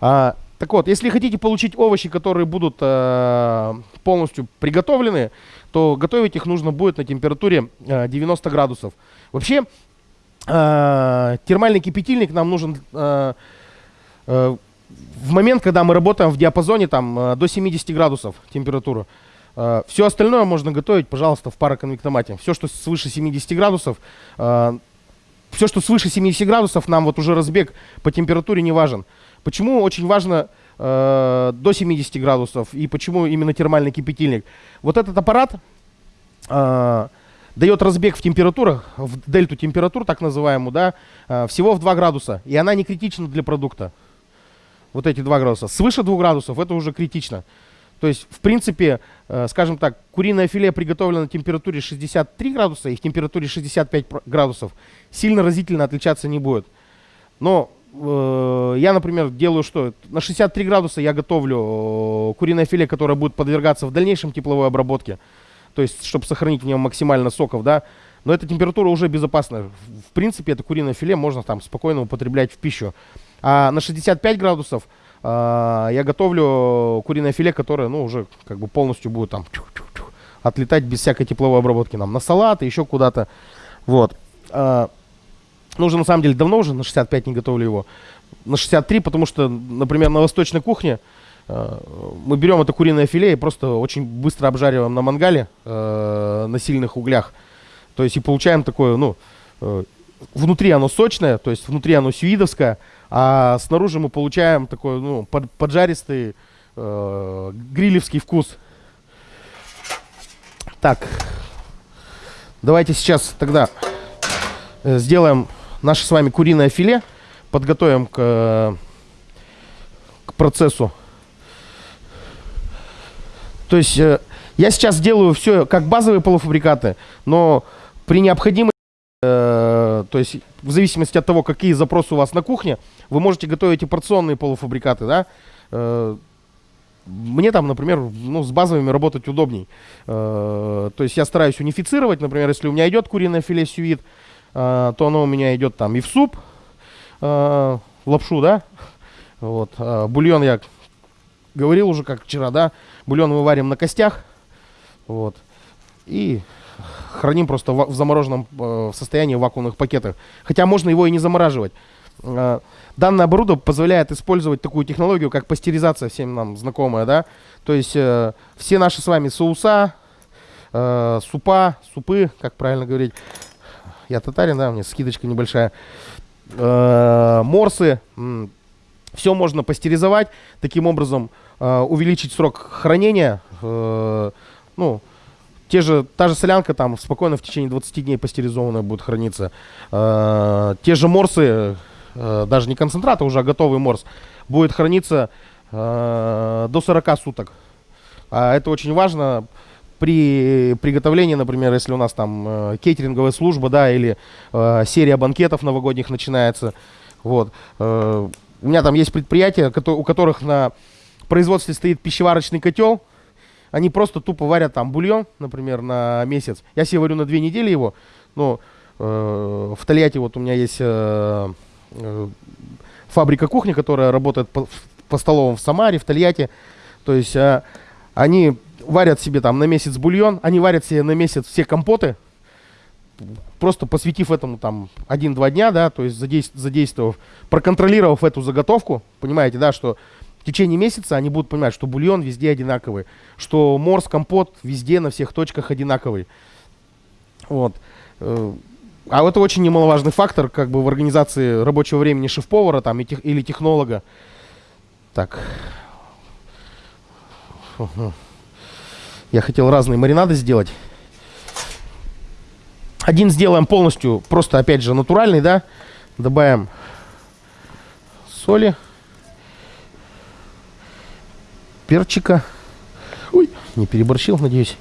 А, так вот, если хотите получить овощи, которые будут э, полностью приготовлены, то готовить их нужно будет на температуре э, 90 градусов. Вообще, э, термальный кипятильник нам нужен э, э, в момент, когда мы работаем в диапазоне там, э, до 70 градусов температуры. Э, все остальное можно готовить, пожалуйста, в пароконвектомате. Все, что свыше 70 градусов, э, все, что свыше 70 градусов, нам вот уже разбег по температуре не важен. Почему очень важно э, до 70 градусов и почему именно термальный кипятильник? Вот этот аппарат дает разбег в температурах, в дельту температур, так называемую, да, всего в 2 градуса. И она не критична для продукта. Вот эти 2 градуса. Свыше 2 градусов это уже критично. То есть, в принципе, э, скажем так, куриное филе приготовлено на температуре 63 градуса и в температуре 65 градусов сильно разительно отличаться не будет. Но э, я, например, делаю что? На 63 градуса я готовлю э, куриное филе, которое будет подвергаться в дальнейшем тепловой обработке. То есть, чтобы сохранить в нем максимально соков, да. Но эта температура уже безопасна. В принципе, это куриное филе можно там спокойно употреблять в пищу. А на 65 градусов а, я готовлю куриное филе, которое, ну, уже как бы полностью будет там отлетать без всякой тепловой обработки нам на салат и еще куда-то. Вот. А, ну, уже на самом деле давно уже на 65 не готовлю его. На 63, потому что, например, на восточной кухне а, мы берем это куриное филе и просто очень быстро обжариваем на мангале на сильных углях. То есть и получаем такое, ну, э, внутри оно сочное, то есть внутри оно сюидовское, а снаружи мы получаем такой, ну, под, поджаристый э, грилевский вкус. Так, давайте сейчас тогда э, сделаем наше с вами куриное филе, подготовим к, к процессу. То есть э, я сейчас делаю все как базовые полуфабрикаты, но при необходимости то есть в зависимости от того, какие запросы у вас на кухне, вы можете готовить и порционные полуфабрикаты, да. Э, мне там, например, ну, с базовыми работать удобней. Э, то есть я стараюсь унифицировать, например, если у меня идет куриное филе сюит, то оно у меня идет там и в суп, лапшу, да. Вот. Бульон я говорил уже, как вчера, да. Бульон мы варим на костях. Вот. И храним просто в замороженном э, состоянии в вакуумных пакетах. Хотя можно его и не замораживать. Э, данное оборудование позволяет использовать такую технологию, как пастеризация, всем нам знакомая, да. То есть э, все наши с вами соуса, супа, супы, как правильно говорить. Я татарин, да, у меня скидочка небольшая. Морсы, все можно пастеризовать, таким образом увеличить срок хранения, ну, те же, та же солянка там спокойно в течение 20 дней пастеризованная будет храниться. Э, те же морсы, э, даже не концентрат, а уже готовый морс, будет храниться э, до 40 суток. А это очень важно при приготовлении, например, если у нас там э, кейтеринговая служба, да, или э, серия банкетов новогодних начинается. Вот. Э, у меня там есть предприятия, у которых на производстве стоит пищеварочный котел, они просто тупо варят там бульон, например, на месяц. Я себе варю на две недели его, но э, в Тольятти вот у меня есть э, э, фабрика кухни, которая работает по, по столовым в Самаре, в Тольятти. То есть э, они варят себе там на месяц бульон, они варят себе на месяц все компоты, просто посвятив этому там один-два дня, да, то есть задействовав, проконтролировав эту заготовку, понимаете, да, что в течение месяца они будут понимать, что бульон везде одинаковый, что морс, компот везде на всех точках одинаковый. Вот. Э, а это очень немаловажный фактор как бы в организации рабочего времени шеф-повара там или технолога. Так. Я хотел разные маринады сделать. Один сделаем полностью, просто опять же натуральный, да. Добавим соли перчика. Ой, не переборщил, надеюсь.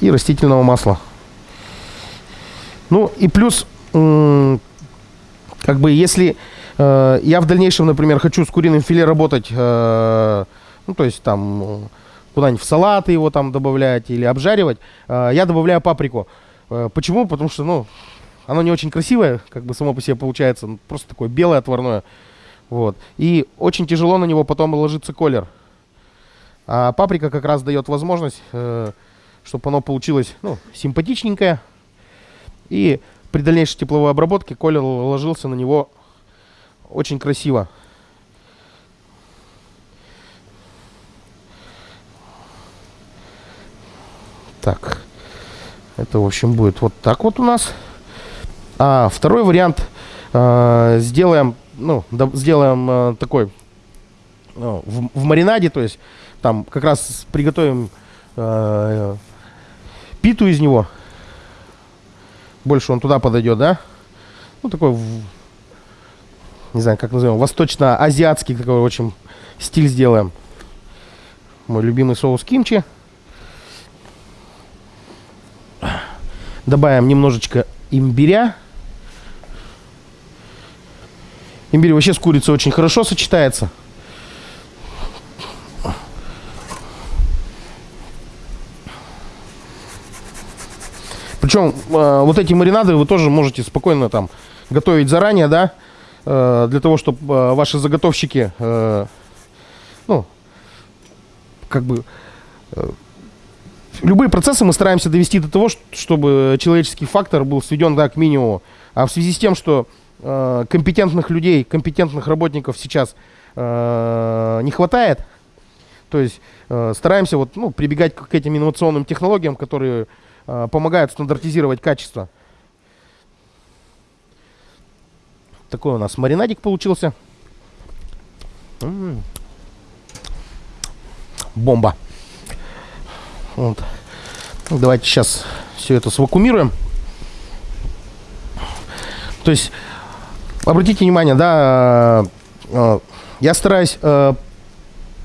И растительного масла. Ну и плюс, как бы, если э, я в дальнейшем, например, хочу с куриным филе работать, э, ну, то есть там куда-нибудь в салаты его там добавлять или обжаривать, э, я добавляю паприку. Э, почему? Потому что, ну, оно не очень красивое, как бы само по себе получается, просто такое белое отварное. Вот. И очень тяжело на него потом ложится колер. А паприка как раз дает возможность, э, чтобы оно получилось ну, симпатичненькое. И при дальнейшей тепловой обработке колер ложился на него очень красиво. Так, это в общем, будет вот так вот у нас. А второй вариант э, сделаем, ну, сделаем э, такой ну, в, в маринаде, то есть там как раз приготовим э, питу из него. Больше он туда подойдет, да? Ну, такой, не знаю, как назовем, восточно-азиатский такой очень стиль сделаем. Мой любимый соус кимчи. Добавим немножечко имбиря. Имбирь вообще с курицей очень хорошо сочетается. Причем э, вот эти маринады вы тоже можете спокойно там готовить заранее, да, э, для того, чтобы э, ваши заготовщики, э, ну, как бы, э, любые процессы мы стараемся довести до того, чтобы человеческий фактор был сведен, да, к минимуму. А в связи с тем, что э, компетентных людей, компетентных работников сейчас э, не хватает, то есть э, стараемся вот, ну, прибегать к, к этим инновационным технологиям, которые Э, помогают стандартизировать качество. Такой у нас маринадик получился. М -м -м. Бомба. Вот. Ну, давайте сейчас все это свакумируем. То есть, обратите внимание, да, э, э, я стараюсь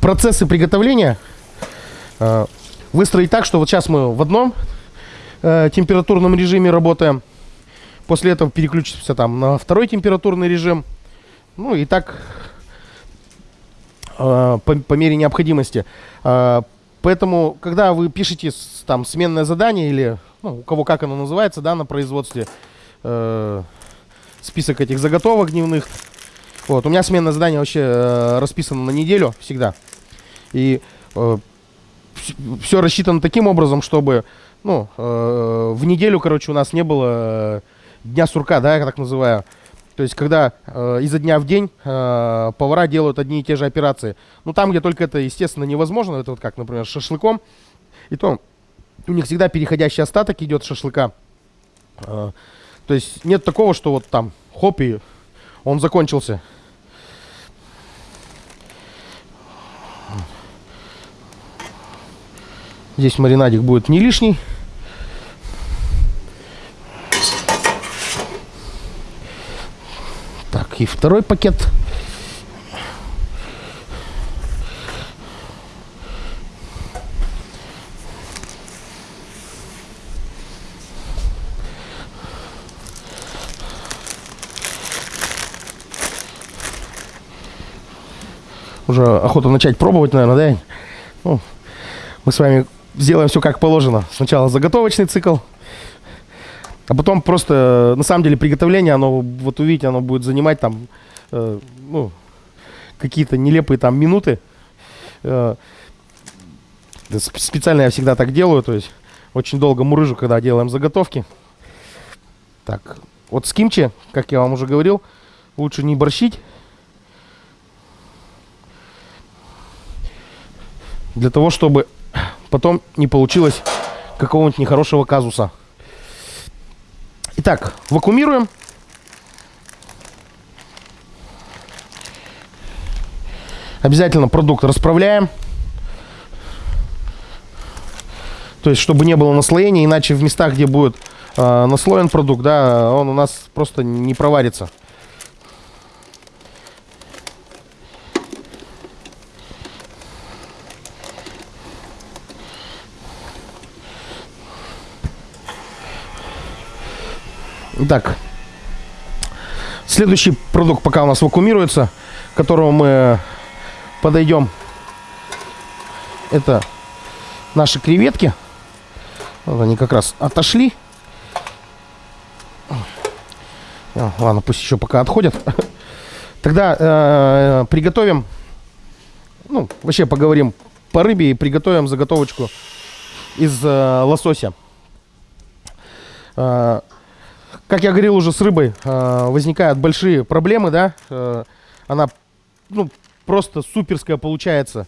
процессы приготовления выстроить так, что вот сейчас мы в одном э, температурном режиме работаем. После этого переключимся там на второй температурный режим. Ну и так э, по, по мере необходимости. Э, поэтому, когда вы пишете там сменное задание или ну, у кого как оно называется, да, на производстве, э, список этих заготовок дневных. Вот, у меня сменное задание вообще э, расписано на неделю всегда. И э, все рассчитано таким образом, чтобы ну, э, в неделю, короче, у нас не было э, дня сурка, да, я так называю. То есть, когда э, изо дня в день э, повара делают одни и те же операции. Ну, там, где только это, естественно, невозможно, это вот как, например, с шашлыком, и то у них всегда переходящий остаток идет шашлыка. Э, то есть, нет такого, что вот там, хоп, и он закончился. Здесь маринадик будет не лишний. Так, и второй пакет. Уже охота начать пробовать, наверное, да? Ну, мы с вами сделаем все как положено. Сначала заготовочный цикл, а потом просто, на самом деле, приготовление, оно, вот увидите, оно будет занимать там, э, ну, какие-то нелепые там минуты. Э, специально я всегда так делаю, то есть очень долго мурыжу, когда делаем заготовки. Так, вот с кимчи, как я вам уже говорил, лучше не борщить. Для того, чтобы потом не получилось какого-нибудь нехорошего казуса. Итак, вакуумируем. Обязательно продукт расправляем. То есть, чтобы не было наслоения, иначе в местах, где будет э, наслоен продукт, да, он у нас просто не проварится. Так. Следующий продукт пока у нас вакуумируется, к которому мы подойдем. Это наши креветки. Вот они как раз отошли. Ладно, пусть еще пока отходят. Тогда э, приготовим, ну, вообще поговорим по рыбе и приготовим заготовочку из э, лосося. Э, как я говорил уже с рыбой, э, возникают большие проблемы, да. Э, она ну, просто суперская получается.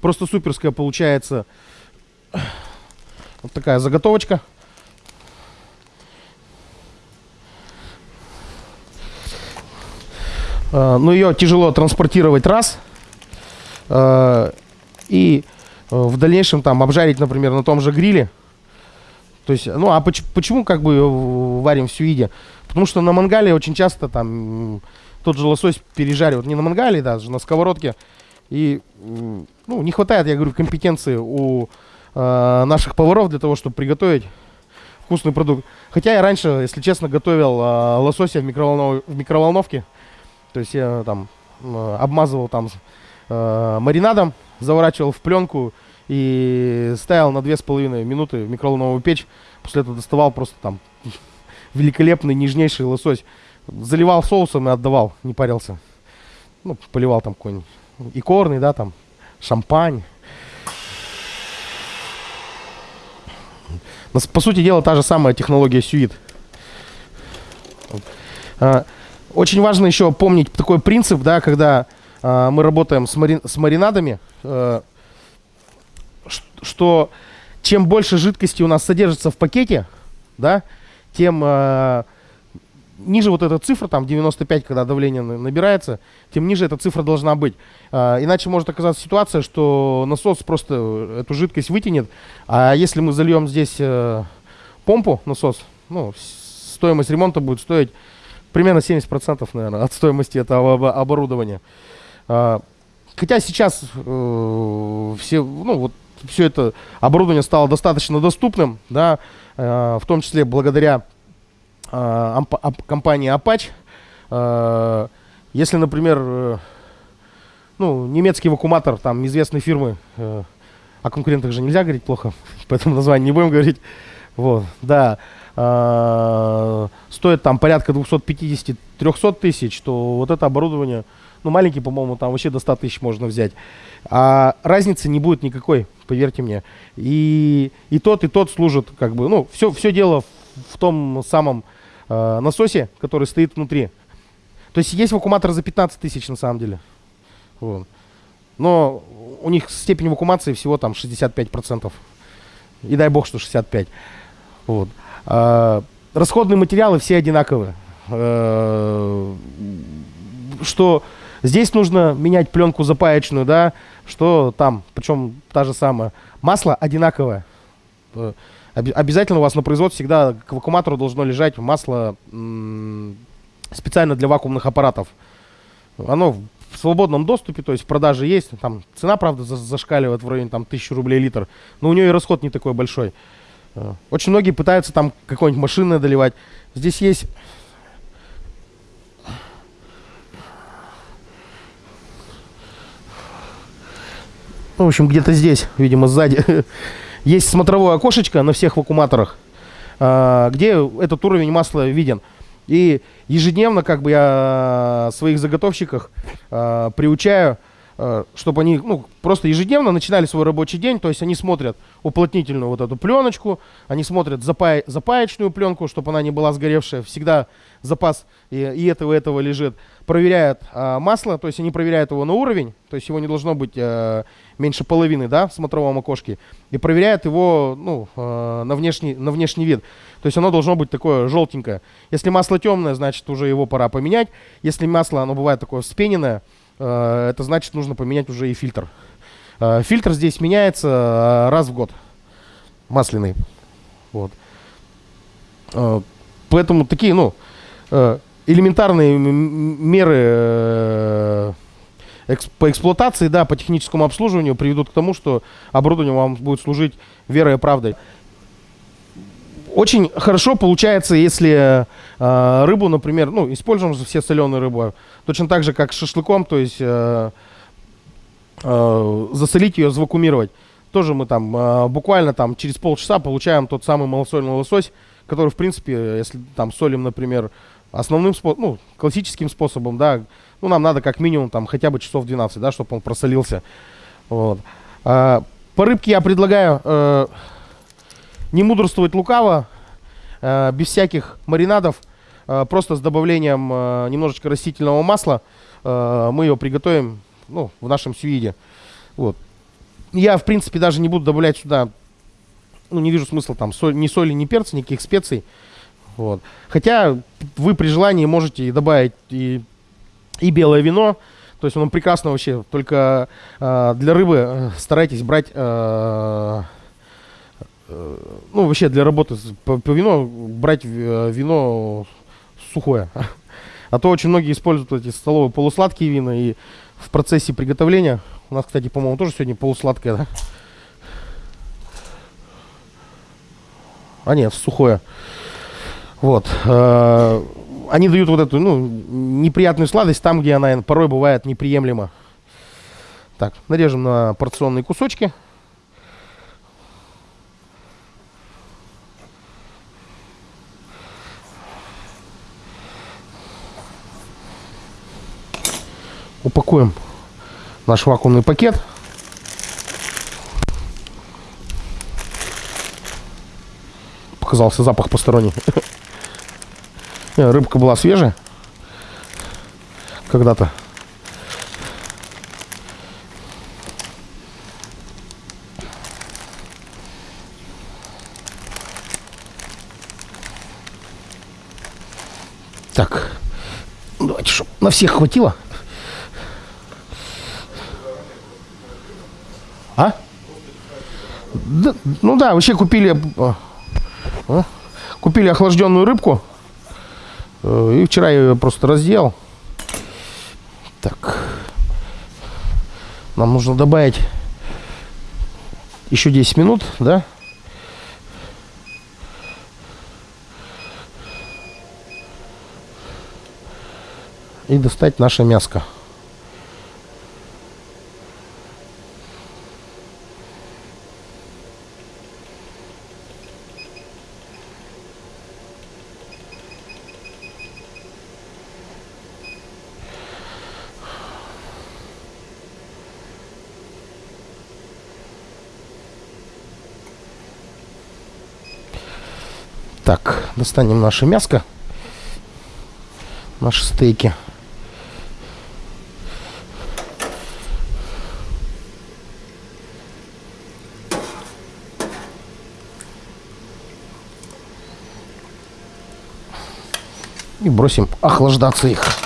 Просто суперская получается. Вот такая заготовочка. Э, но ее тяжело транспортировать раз. Э, и э, в дальнейшем там обжарить, например, на том же гриле то есть, ну а поч- почему как бы ее варим в сюиде? Потому что на мангале очень часто там тот же лосось пережаривают. Не на мангале, даже на сковородке. И ну, не хватает, я говорю, компетенции у э, наших поваров для того, чтобы приготовить вкусный продукт. Хотя я раньше, если честно, готовил э, лосося в, микроволнов... в микроволновке. То есть я там э, обмазывал там э, маринадом, заворачивал в пленку и ставил на 2,5 минуты микроволновую печь. После этого доставал просто там великолепный, нежнейший лосось. Заливал соусом и отдавал, не парился. Ну, поливал там какой-нибудь икорный, да, там, шампань. По сути дела, та же самая технология сюит. А, очень важно еще помнить такой принцип, да, когда а, мы работаем с, мари, с маринадами, э, что чем больше жидкости у нас содержится в пакете, да, тем э, ниже вот эта цифра, там 95, когда давление набирается, тем ниже эта цифра должна быть. А, иначе может оказаться ситуация, что насос просто эту жидкость вытянет. А если мы зальем здесь э, помпу, насос, ну, стоимость ремонта будет стоить примерно 70%, наверное, от стоимости этого оборудования. А, хотя сейчас э, все, ну, вот все это оборудование стало достаточно доступным, да, э, в том числе благодаря э, компании Apache. Э, если, например, ну, немецкий вакууматор там известной фирмы, о конкурентах же нельзя говорить плохо, поэтому название не будем говорить. Вот, да, стоит там порядка 250-300 тысяч, то вот это оборудование, ну, маленький, по-моему, там вообще до 100 тысяч можно взять. А разницы не будет никакой, поверьте мне. И, и тот, и тот служат, как бы, ну, все, все дело в, в том самом э, насосе, который стоит внутри. То есть есть вакууматор за 15 тысяч на самом деле. Вот. Но у них степень вакуумации всего там 65%. И дай бог, что 65%. Вот. А, расходные материалы все одинаковые. А, что здесь нужно менять пленку запаечную, да, что там, причем та же самая. Масло одинаковое. Э, обязательно у вас на производстве всегда к вакууматору должно лежать масло специально для вакуумных аппаратов. Оно в свободном доступе, то есть в продаже есть. Там цена, правда, зашкаливает в районе там, 1000 рублей литр, но у нее и расход не такой большой. Э, очень многие пытаются там какой-нибудь машины доливать. Здесь есть... Ну, в общем, где-то здесь, видимо, сзади. есть смотровое окошечко на всех вакууматорах, э, где этот уровень масла виден. И ежедневно как бы я своих заготовщиках э, приучаю, э, чтобы они ну, просто ежедневно начинали свой рабочий день, то есть они смотрят уплотнительную вот эту пленочку, они смотрят запа запаечную пленку, чтобы она не была сгоревшая, всегда запас и, и этого, и этого лежит. Проверяют масло, то есть они проверяют его на уровень, то есть его не должно быть меньше половины, да, в смотровом окошке, и проверяют его, ну, э, на внешний, на внешний вид. То есть оно должно быть такое желтенькое. Если масло темное, значит уже его пора поменять. Если масло, оно бывает такое вспененное, э, это значит нужно поменять уже и фильтр. Э, фильтр здесь меняется э, раз в год. Масляный. Вот. Э, поэтому такие, ну, э, элементарные меры по эксплуатации, да, по техническому обслуживанию приведут к тому, что оборудование вам будет служить верой и правдой. Очень хорошо получается, если э, рыбу, например, ну, используем же все соленую рыбу, точно так же, как с шашлыком, то есть э, э, засолить ее, завакумировать. Тоже мы там э, буквально там через полчаса получаем тот самый малосольный лосось, который, в принципе, если там солим, например, основным способом, ну, классическим способом, да, ну, нам надо как минимум там хотя бы часов 12, да, чтобы он просолился. Вот. А, по рыбке я предлагаю... Э, не мудрствовать лукаво, э, без всяких маринадов, э, просто с добавлением э, немножечко растительного масла э, мы ее приготовим ну, в нашем сюиде. Вот. Я, в принципе, даже не буду добавлять сюда, ну, не вижу смысла там соль, ни соли, ни перца, никаких специй. Вот. Хотя вы при желании можете добавить и и белое вино. То есть оно прекрасно вообще, только э, для рыбы э, старайтесь брать, э, э, ну вообще для работы по, по вино брать э, вино сухое. А то очень многие используют эти столовые полусладкие вина и в процессе приготовления, у нас, кстати, по-моему, тоже сегодня полусладкое, да? А нет, сухое. Вот. Э, они дают вот эту, ну, неприятную сладость там, где она порой бывает неприемлема. Так, нарежем на порционные кусочки. Упакуем наш вакуумный пакет. Показался запах посторонний. Рыбка была свежая. Когда-то. Так. Давайте, чтобы на всех хватило. А? Да, ну да, вообще купили... А, купили охлажденную рыбку. Э, и вчера я ее просто раздел. Так. Нам нужно добавить еще 10 минут, да? И достать наше мяско. Так, достанем наше мяско. Наши стейки. И бросим охлаждаться их.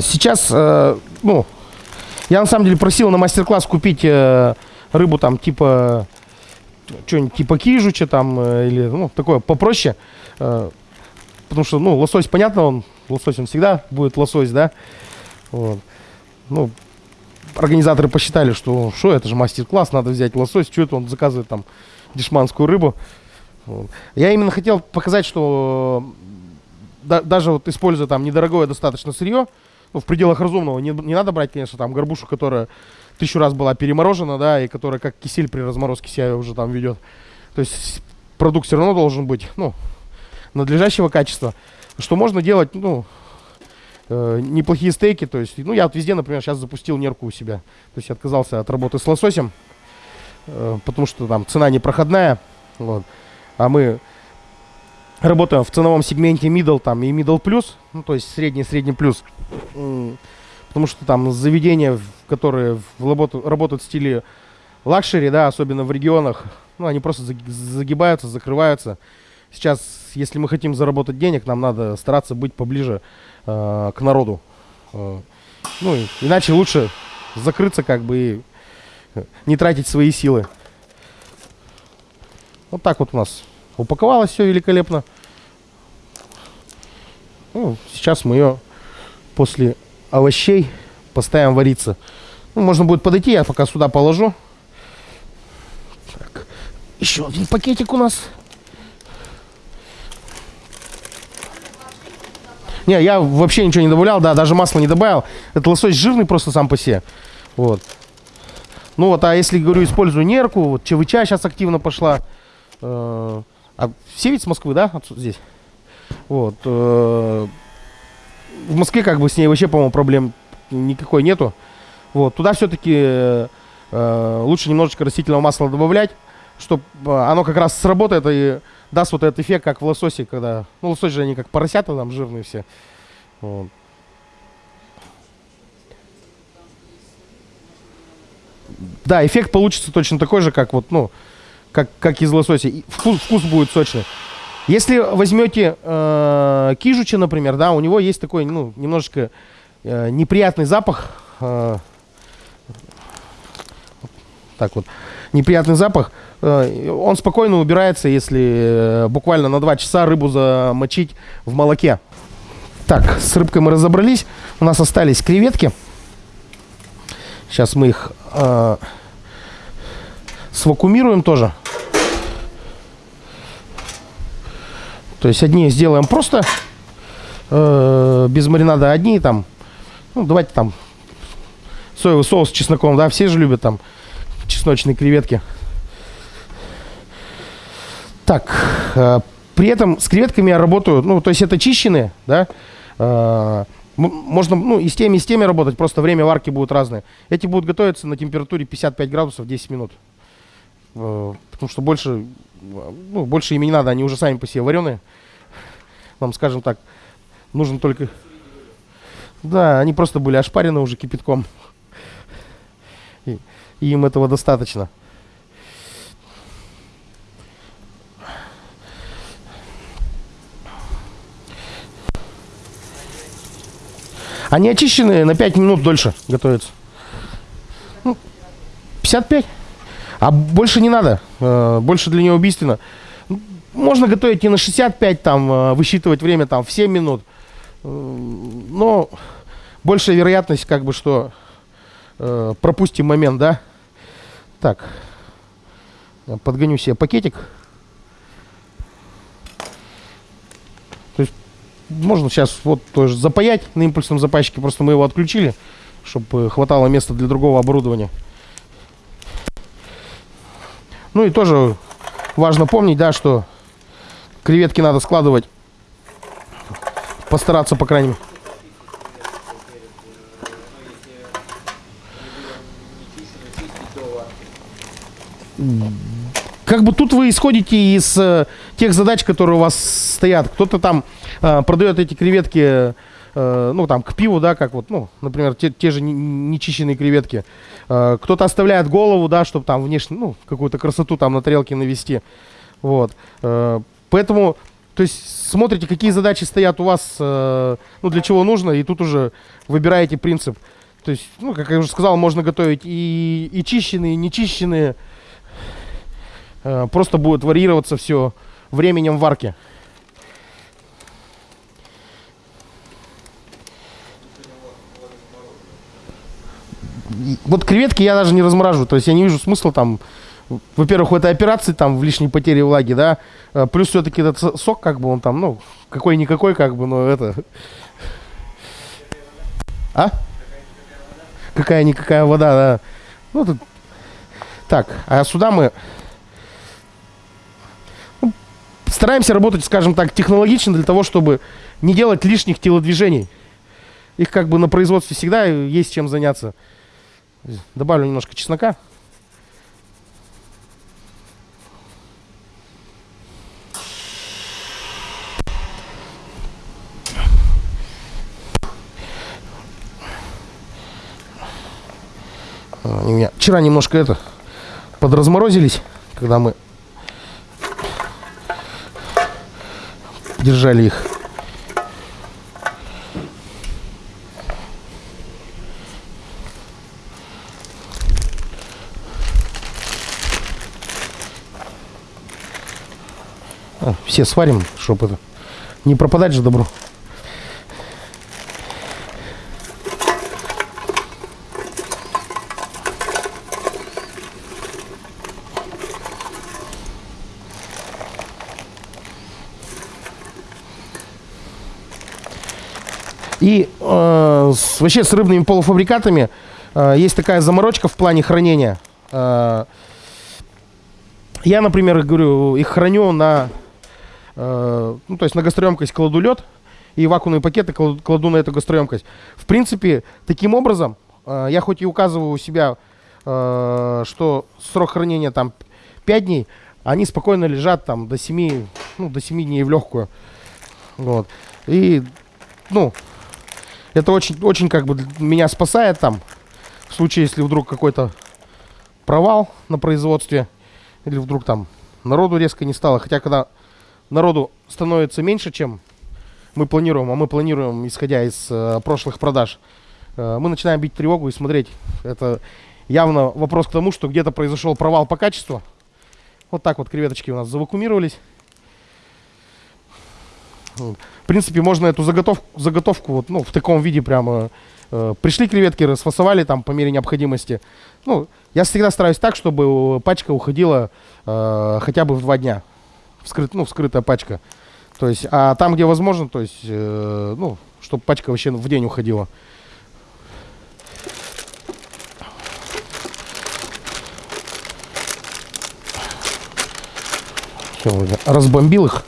Сейчас, э, ну, я на самом деле просил на мастер-класс купить э, рыбу там типа что-нибудь типа кижуча там э, или ну такое попроще, потому что ну лосось понятно, он лосось он всегда будет лосось, да. Вот. Ну организаторы посчитали, что что это же мастер-класс, надо взять лосось, что это он заказывает там дешманскую рыбу. Вот. Я именно хотел показать, что да, даже вот используя там недорогое достаточно сырье, ну, в пределах разумного. Не, не надо брать, конечно, там горбушу, которая тысячу раз была переморожена, да, и которая как кисель при разморозке себя уже там ведет. То есть продукт все равно должен быть, ну, надлежащего качества. Что можно делать, ну, э, неплохие стейки, то есть, ну, я вот везде, например, сейчас запустил нерку у себя. То есть отказался от работы с лососем, э, потому что там цена непроходная, вот. А мы работаем в ценовом сегменте middle там и middle plus, ну, то есть средний, средний плюс. Потому что там заведения, которые в работу, работают в стиле luxury, да, особенно в регионах, ну, они просто загибаются, закрываются. Сейчас, если мы хотим заработать денег, нам надо стараться быть поближе э, к народу. Э, ну, иначе лучше закрыться как бы и не тратить свои силы. Вот так вот у нас упаковалось все великолепно. Ну, сейчас мы ее после овощей поставим вариться. Ну, можно будет подойти, я пока сюда положу. Так, еще один пакетик у нас. Не, я вообще ничего не добавлял, да, даже масло не добавил. Это лосось жирный просто сам по себе. Вот. Ну вот, а если, говорю, использую нерку, вот ЧВЧ сейчас активно пошла. Э, а все ведь с Москвы, да, отсюда здесь? Вот. Э, в Москве как бы с ней вообще, по-моему, проблем никакой нету. Вот. Туда все-таки э, лучше немножечко растительного масла добавлять, чтобы оно как раз сработает и даст вот этот эффект, как в лососе, когда... Ну, лосось же они как поросята там жирные все. Вот. Да, эффект получится точно такой же, как вот, ну, как, как из лосося. И вкус, вкус будет сочный. Если возьмете э, кижуча, например, да, у него есть такой, ну, немножечко э, неприятный запах. Э, так вот, неприятный запах. Э, он спокойно убирается, если э, буквально на 2 часа рыбу замочить в молоке. Так, с рыбкой мы разобрались. У нас остались креветки. Сейчас мы их э, свакумируем тоже. То есть одни сделаем просто э, без маринада, одни там, ну давайте там соевый соус с чесноком, да, все же любят там чесночные креветки. Так, э, при этом с креветками я работаю, ну то есть это чищенные, да, э, можно, ну, и с теми, и с теми работать, просто время варки будет разное. Эти будут готовиться на температуре 55 градусов 10 минут. Э, потому что больше, ну, больше ими не надо, они уже сами по себе вареные. Вам, скажем так, нужно только... Да, они просто были ошпарены уже кипятком. И, им этого достаточно. Они очищенные на 5 минут дольше готовятся. Ну, 55. А больше не надо. Э, больше для нее убийственно. Можно готовить и на 65, там, э, высчитывать время там в 7 минут. Э, но большая вероятность, как бы, что пропустим момент, да? Так. Подгоню себе пакетик. можно сейчас вот тоже запаять на импульсном запайщике, просто мы его отключили, чтобы хватало места для другого оборудования. Ну и тоже важно помнить, да, что креветки надо складывать, постараться, по крайней мере как бы тут вы исходите из э, тех задач, которые у вас стоят. Кто-то там э, продает эти креветки, э, ну, там, к пиву, да, как вот, ну, например, те, те же нечищенные креветки. Э, кто-то оставляет голову, да, чтобы там внешне, ну, какую-то красоту там на тарелке навести. Вот. Э, поэтому, то есть, смотрите, какие задачи стоят у вас, ну, для чего нужно, и тут уже выбираете принцип. То есть, ну, как я уже сказал, можно готовить и, и чищенные, и нечищенные. Просто будет варьироваться все временем варки. Вот креветки я даже не размораживаю, то есть я не вижу смысла там, во-первых, в этой операции там в лишней потере влаги, да, э, плюс все-таки этот сок, как бы он там, ну, какой-никакой, как бы, но это... А? Какая-никакая вода, да. Ну, тут... Так, а сюда мы стараемся работать, скажем так, технологично для того, чтобы не делать лишних телодвижений. Их как бы на производстве всегда есть чем заняться. Добавлю немножко чеснока. Они у меня вчера немножко это подразморозились, когда мы держали их. Все сварим, чтобы это не пропадать же добро. И э, с, вообще с рыбными полуфабрикатами э, есть такая заморочка в плане хранения. Э, я, например, говорю, их храню на, э, ну, то есть на гастроемкость кладу лед и вакуумные пакеты кладу, кладу на эту гастроемкость. В принципе, таким образом, э, я хоть и указываю у себя, э, что срок хранения там 5 дней, они спокойно лежат там до 7, ну, до 7 дней в легкую. Вот. И, ну, это очень, очень как бы меня спасает там, в случае, если вдруг какой-то провал на производстве, или вдруг там народу резко не стало. Хотя, когда народу становится меньше, чем мы планируем, а мы планируем, исходя из э, прошлых продаж, э, мы начинаем бить тревогу и смотреть. Это явно вопрос к тому, что где-то произошел провал по качеству. Вот так вот креветочки у нас завакумировались. В принципе, можно эту заготовку, заготовку вот, ну, в таком виде прямо... Э, пришли креветки, расфасовали там по мере необходимости. Ну, я всегда стараюсь так, чтобы пачка уходила э, хотя бы в два дня. Вскрыт, ну, вскрытая пачка. То есть, а там, где возможно, то есть, э, ну, чтобы пачка вообще в день уходила. Разбомбил их.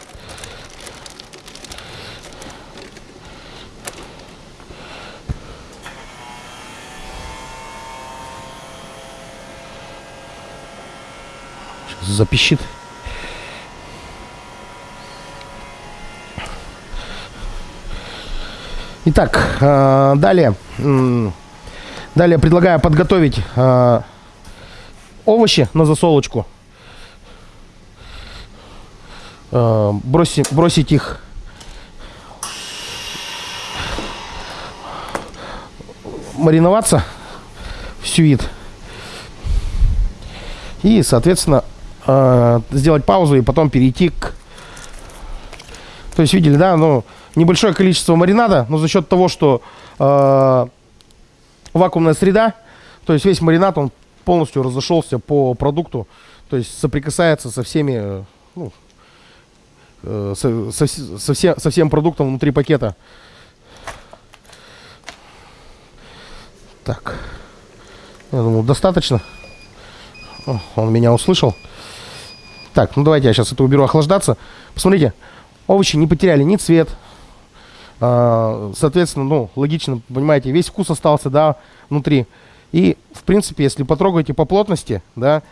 Сейчас запищит. Итак, э, далее. Далее предлагаю подготовить э, овощи на засолочку. Э, бросить, бросить их мариноваться в сюит. И, соответственно, сделать паузу и потом перейти к... То есть, видели, да, ну, небольшое количество маринада, но за счет того, что э, вакуумная среда, то есть весь маринад, он полностью разошелся по продукту, то есть соприкасается со всеми, ну, э, со, со, со, все, со всем продуктом внутри пакета. Так, я думаю, достаточно. О, он меня услышал. Так, ну давайте я сейчас это уберу охлаждаться. Посмотрите, овощи не потеряли ни цвет, соответственно, ну, логично, понимаете, весь вкус остался, да, внутри. И, в принципе, если потрогаете по плотности, да,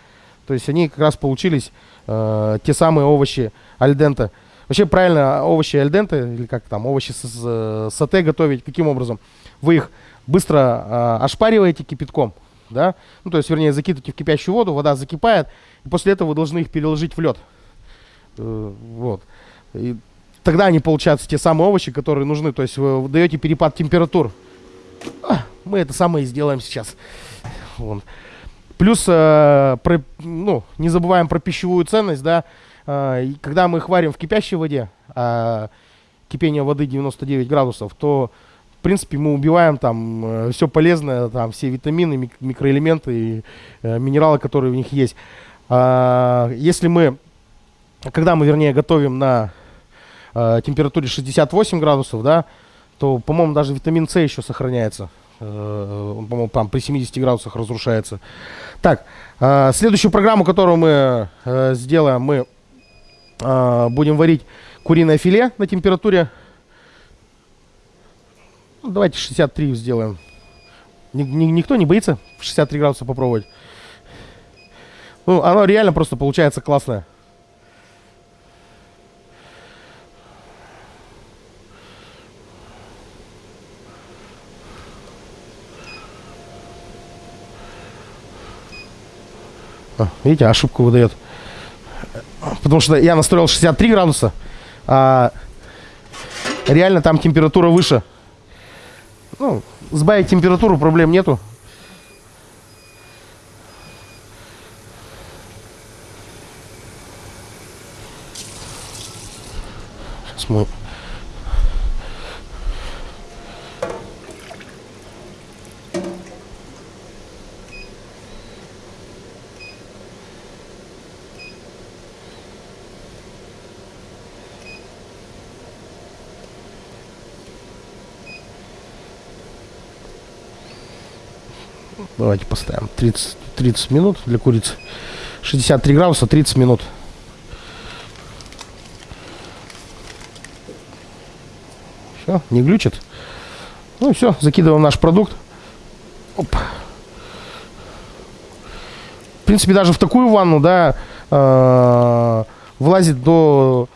то есть они как раз получились э, те самые овощи альдента. Вообще правильно овощи альдента, или как там, овощи с, с сате готовить, каким образом? Вы их быстро э, ошпариваете кипятком, да, ну, то есть, вернее, закидываете в кипящую воду, вода закипает, и после этого вы должны их переложить в лед. Э, вот. И тогда они получаются те самые овощи, которые нужны. То есть вы даете перепад температур. А, мы это самое и сделаем сейчас. Вон. Плюс, э, про, ну, не забываем про пищевую ценность, да. Э, когда мы их варим в кипящей воде, э, кипение воды 99 градусов, то, в принципе, мы убиваем там э, все полезное, там все витамины, мик микроэлементы и э, минералы, которые в них есть. Э, если мы, когда мы, вернее, готовим на э, температуре 68 градусов, да, то, по-моему, даже витамин С еще сохраняется. Э, по-моему, там при 70 градусах разрушается. Так, э, следующую программу, которую мы э, сделаем, мы э, будем варить куриное филе на температуре. Ну, давайте 63 сделаем. Ни, ни, никто не боится 63 градуса попробовать. Ну, оно реально просто получается классное. Видите, ошибку выдает. Потому что я настроил 63 градуса, а реально там температура выше. Ну, сбавить температуру проблем нету. Сейчас мы Давайте поставим 30, 30 минут для курицы. 63 градуса, 30 минут. Все, не глючит. Ну все, закидываем наш продукт. Оп. В принципе, даже в такую ванну, да, э, влазит до,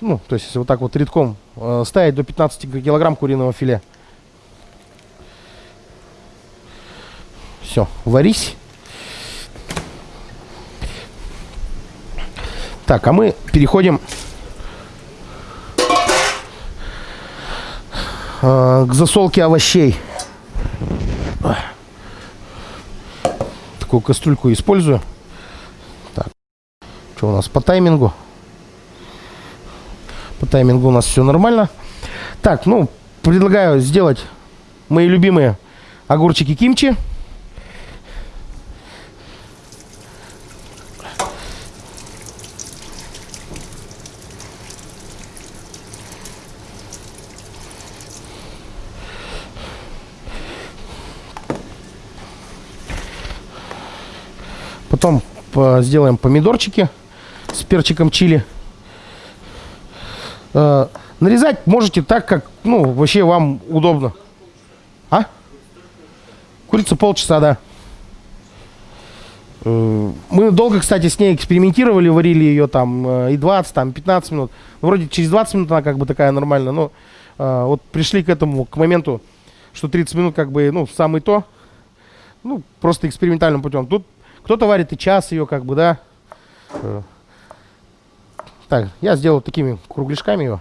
ну, то есть вот так вот редком э, ставить до 15 килограмм куриного филе. Все, варись. Так, а мы переходим э, к засолке овощей. Такую кастрюльку использую. Так, что у нас по таймингу? По таймингу у нас все нормально. Так, ну, предлагаю сделать мои любимые огурчики кимчи. Потом сделаем помидорчики с перчиком чили. Э, нарезать можете так, как, ну, вообще вам удобно. А? Курица полчаса, да. Э, Мы долго, кстати, с ней экспериментировали, варили ее там э, и 20, там 15 минут. Ну, вроде через 20 минут она как бы такая нормальная, но э, вот пришли к этому, к моменту, что 30 минут как бы, ну, самый то. Ну, просто экспериментальным путем. Тут кто-то варит и час ее, как бы, да. Э, Так, я сделал такими кругляшками ее.